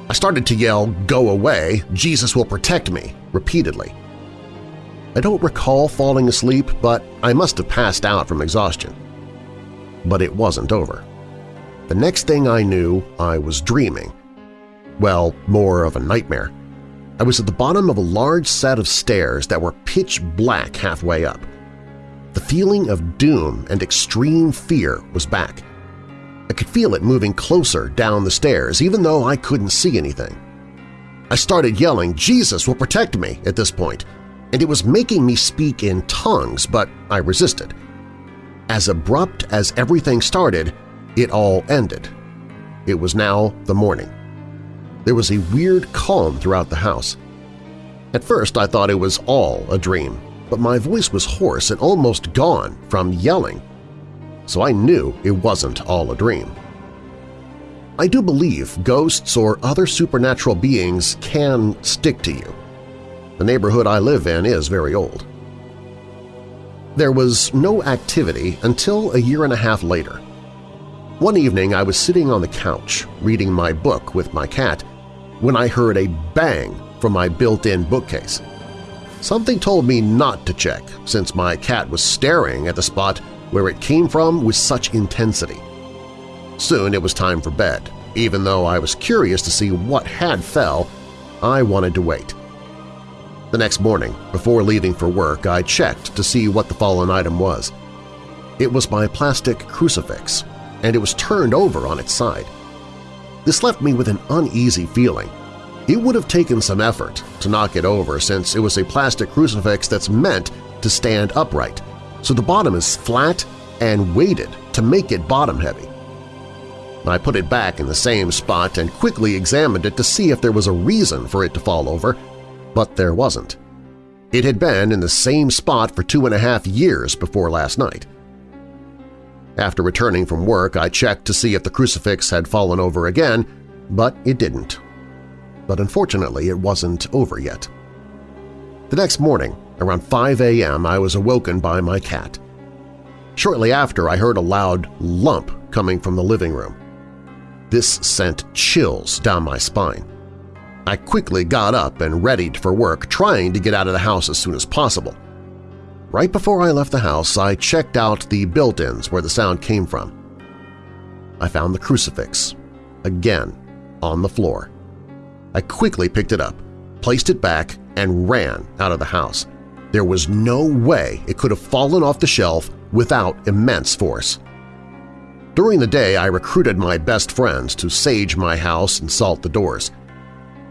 I started to yell, go away, Jesus will protect me, repeatedly. I don't recall falling asleep, but I must have passed out from exhaustion but it wasn't over. The next thing I knew, I was dreaming. Well, more of a nightmare. I was at the bottom of a large set of stairs that were pitch black halfway up. The feeling of doom and extreme fear was back. I could feel it moving closer down the stairs, even though I couldn't see anything. I started yelling, Jesus will protect me at this point, and it was making me speak in tongues, but I resisted. As abrupt as everything started, it all ended. It was now the morning. There was a weird calm throughout the house. At first I thought it was all a dream, but my voice was hoarse and almost gone from yelling, so I knew it wasn't all a dream. I do believe ghosts or other supernatural beings can stick to you. The neighborhood I live in is very old. There was no activity until a year and a half later. One evening I was sitting on the couch reading my book with my cat when I heard a bang from my built-in bookcase. Something told me not to check since my cat was staring at the spot where it came from with such intensity. Soon it was time for bed. Even though I was curious to see what had fell, I wanted to wait. The next morning, before leaving for work, I checked to see what the fallen item was. It was my plastic crucifix, and it was turned over on its side. This left me with an uneasy feeling. It would have taken some effort to knock it over since it was a plastic crucifix that's meant to stand upright, so the bottom is flat and weighted to make it bottom-heavy. I put it back in the same spot and quickly examined it to see if there was a reason for it to fall over, but there wasn't. It had been in the same spot for two and a half years before last night. After returning from work, I checked to see if the crucifix had fallen over again, but it didn't. But unfortunately, it wasn't over yet. The next morning, around 5 a.m., I was awoken by my cat. Shortly after, I heard a loud lump coming from the living room. This sent chills down my spine. I quickly got up and readied for work, trying to get out of the house as soon as possible. Right before I left the house, I checked out the built-ins where the sound came from. I found the crucifix, again, on the floor. I quickly picked it up, placed it back, and ran out of the house. There was no way it could have fallen off the shelf without immense force. During the day, I recruited my best friends to sage my house and salt the doors.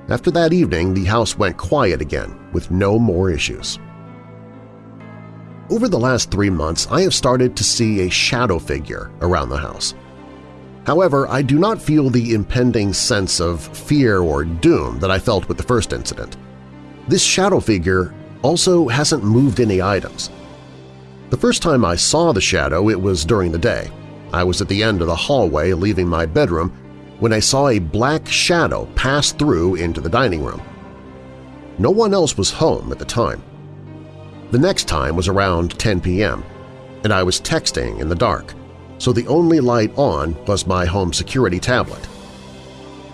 After that evening, the house went quiet again with no more issues. Over the last three months, I have started to see a shadow figure around the house. However, I do not feel the impending sense of fear or doom that I felt with the first incident. This shadow figure also hasn't moved any items. The first time I saw the shadow, it was during the day. I was at the end of the hallway leaving my bedroom when I saw a black shadow pass through into the dining room. No one else was home at the time. The next time was around 10 p.m., and I was texting in the dark, so the only light on was my home security tablet.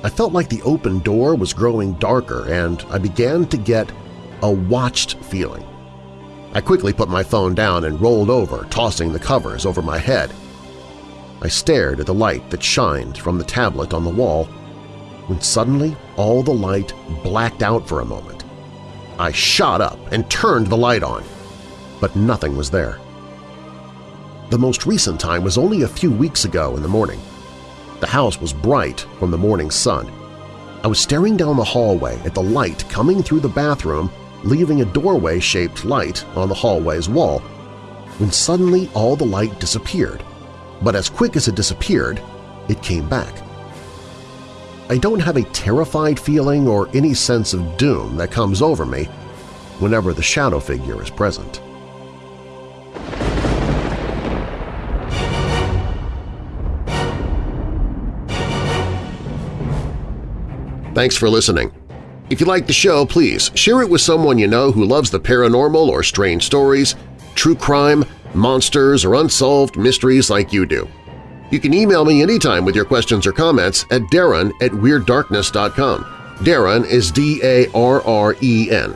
I felt like the open door was growing darker and I began to get a watched feeling. I quickly put my phone down and rolled over, tossing the covers over my head. I stared at the light that shined from the tablet on the wall when suddenly all the light blacked out for a moment. I shot up and turned the light on, but nothing was there. The most recent time was only a few weeks ago in the morning. The house was bright from the morning sun. I was staring down the hallway at the light coming through the bathroom, leaving a doorway-shaped light on the hallway's wall, when suddenly all the light disappeared but as quick as it disappeared, it came back. I don't have a terrified feeling or any sense of doom that comes over me whenever the shadow figure is present. Thanks for listening. If you like the show, please share it with someone you know who loves the paranormal or strange stories, true crime, monsters, or unsolved mysteries like you do. You can email me anytime with your questions or comments at darren at WeirdDarkness.com. Darren is D-A-R-R-E-N.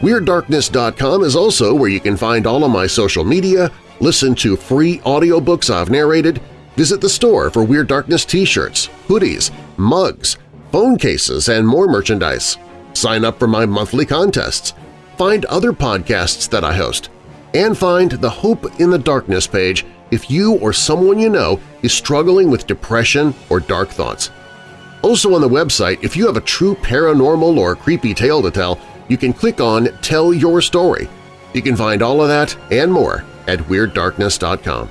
WeirdDarkness.com is also where you can find all of my social media, listen to free audiobooks I've narrated, visit the store for Weird Darkness t-shirts, hoodies, mugs, phone cases, and more merchandise. Sign up for my monthly contests. Find other podcasts that I host and find the Hope in the Darkness page if you or someone you know is struggling with depression or dark thoughts. Also on the website, if you have a true paranormal or creepy tale to tell, you can click on Tell Your Story. You can find all of that and more at WeirdDarkness.com.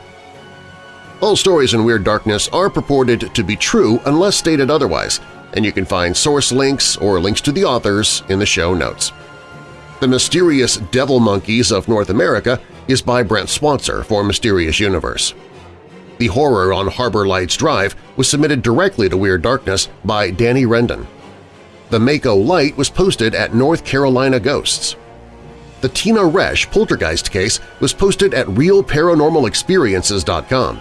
All stories in Weird Darkness are purported to be true unless stated otherwise, and you can find source links or links to the authors in the show notes. The Mysterious Devil Monkeys of North America is by Brent Swancer for Mysterious Universe. The Horror on Harbor Lights Drive was submitted directly to Weird Darkness by Danny Rendon. The Maco Light was posted at North Carolina Ghosts. The Tina Resch poltergeist case was posted at RealParanormalExperiences.com.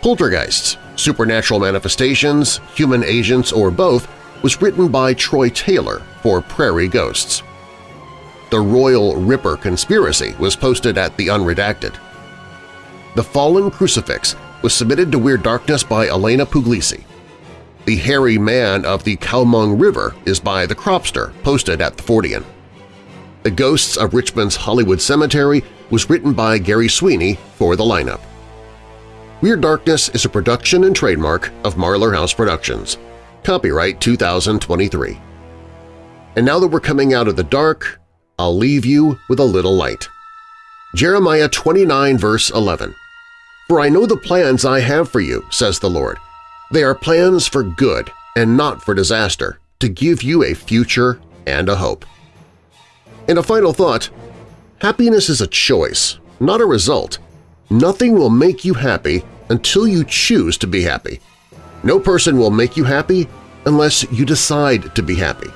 Poltergeists, Supernatural Manifestations, Human Agents, or Both was written by Troy Taylor for Prairie Ghosts. The Royal Ripper Conspiracy was posted at The Unredacted. The Fallen Crucifix was submitted to Weird Darkness by Elena Puglisi. The Hairy Man of the Kowmung River is by The Cropster, posted at The Fortean. The Ghosts of Richmond's Hollywood Cemetery was written by Gary Sweeney for the lineup. Weird Darkness is a production and trademark of Marlar House Productions. Copyright 2023. And now that we're coming out of the dark, I'll leave you with a little light. Jeremiah 29 verse 11 For I know the plans I have for you, says the Lord. They are plans for good and not for disaster, to give you a future and a hope. And a final thought, happiness is a choice, not a result. Nothing will make you happy until you choose to be happy. No person will make you happy unless you decide to be happy.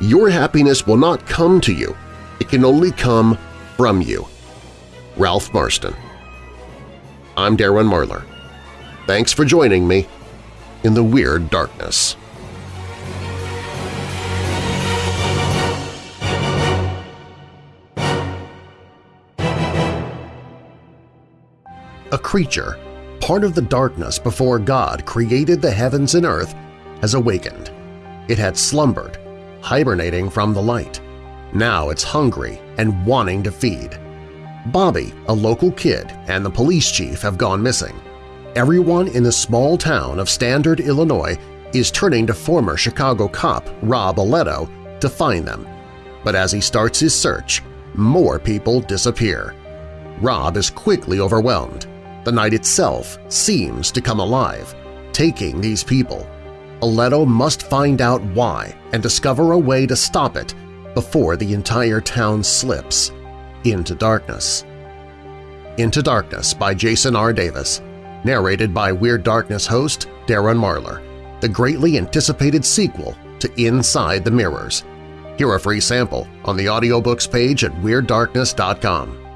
Your happiness will not come to you can only come from you. Ralph Marston I'm Darren Marlar. Thanks for joining me in the Weird Darkness. A creature, part of the darkness before God created the heavens and earth, has awakened. It had slumbered, hibernating from the light. Now it's hungry and wanting to feed. Bobby, a local kid, and the police chief have gone missing. Everyone in the small town of Standard, Illinois is turning to former Chicago cop Rob Aletto to find them. But as he starts his search, more people disappear. Rob is quickly overwhelmed. The night itself seems to come alive, taking these people. Aletto must find out why and discover a way to stop it before the entire town slips into darkness. Into Darkness by Jason R. Davis, narrated by Weird Darkness host Darren Marlar, the greatly anticipated sequel to Inside the Mirrors. Hear a free sample on the audiobooks page at WeirdDarkness.com.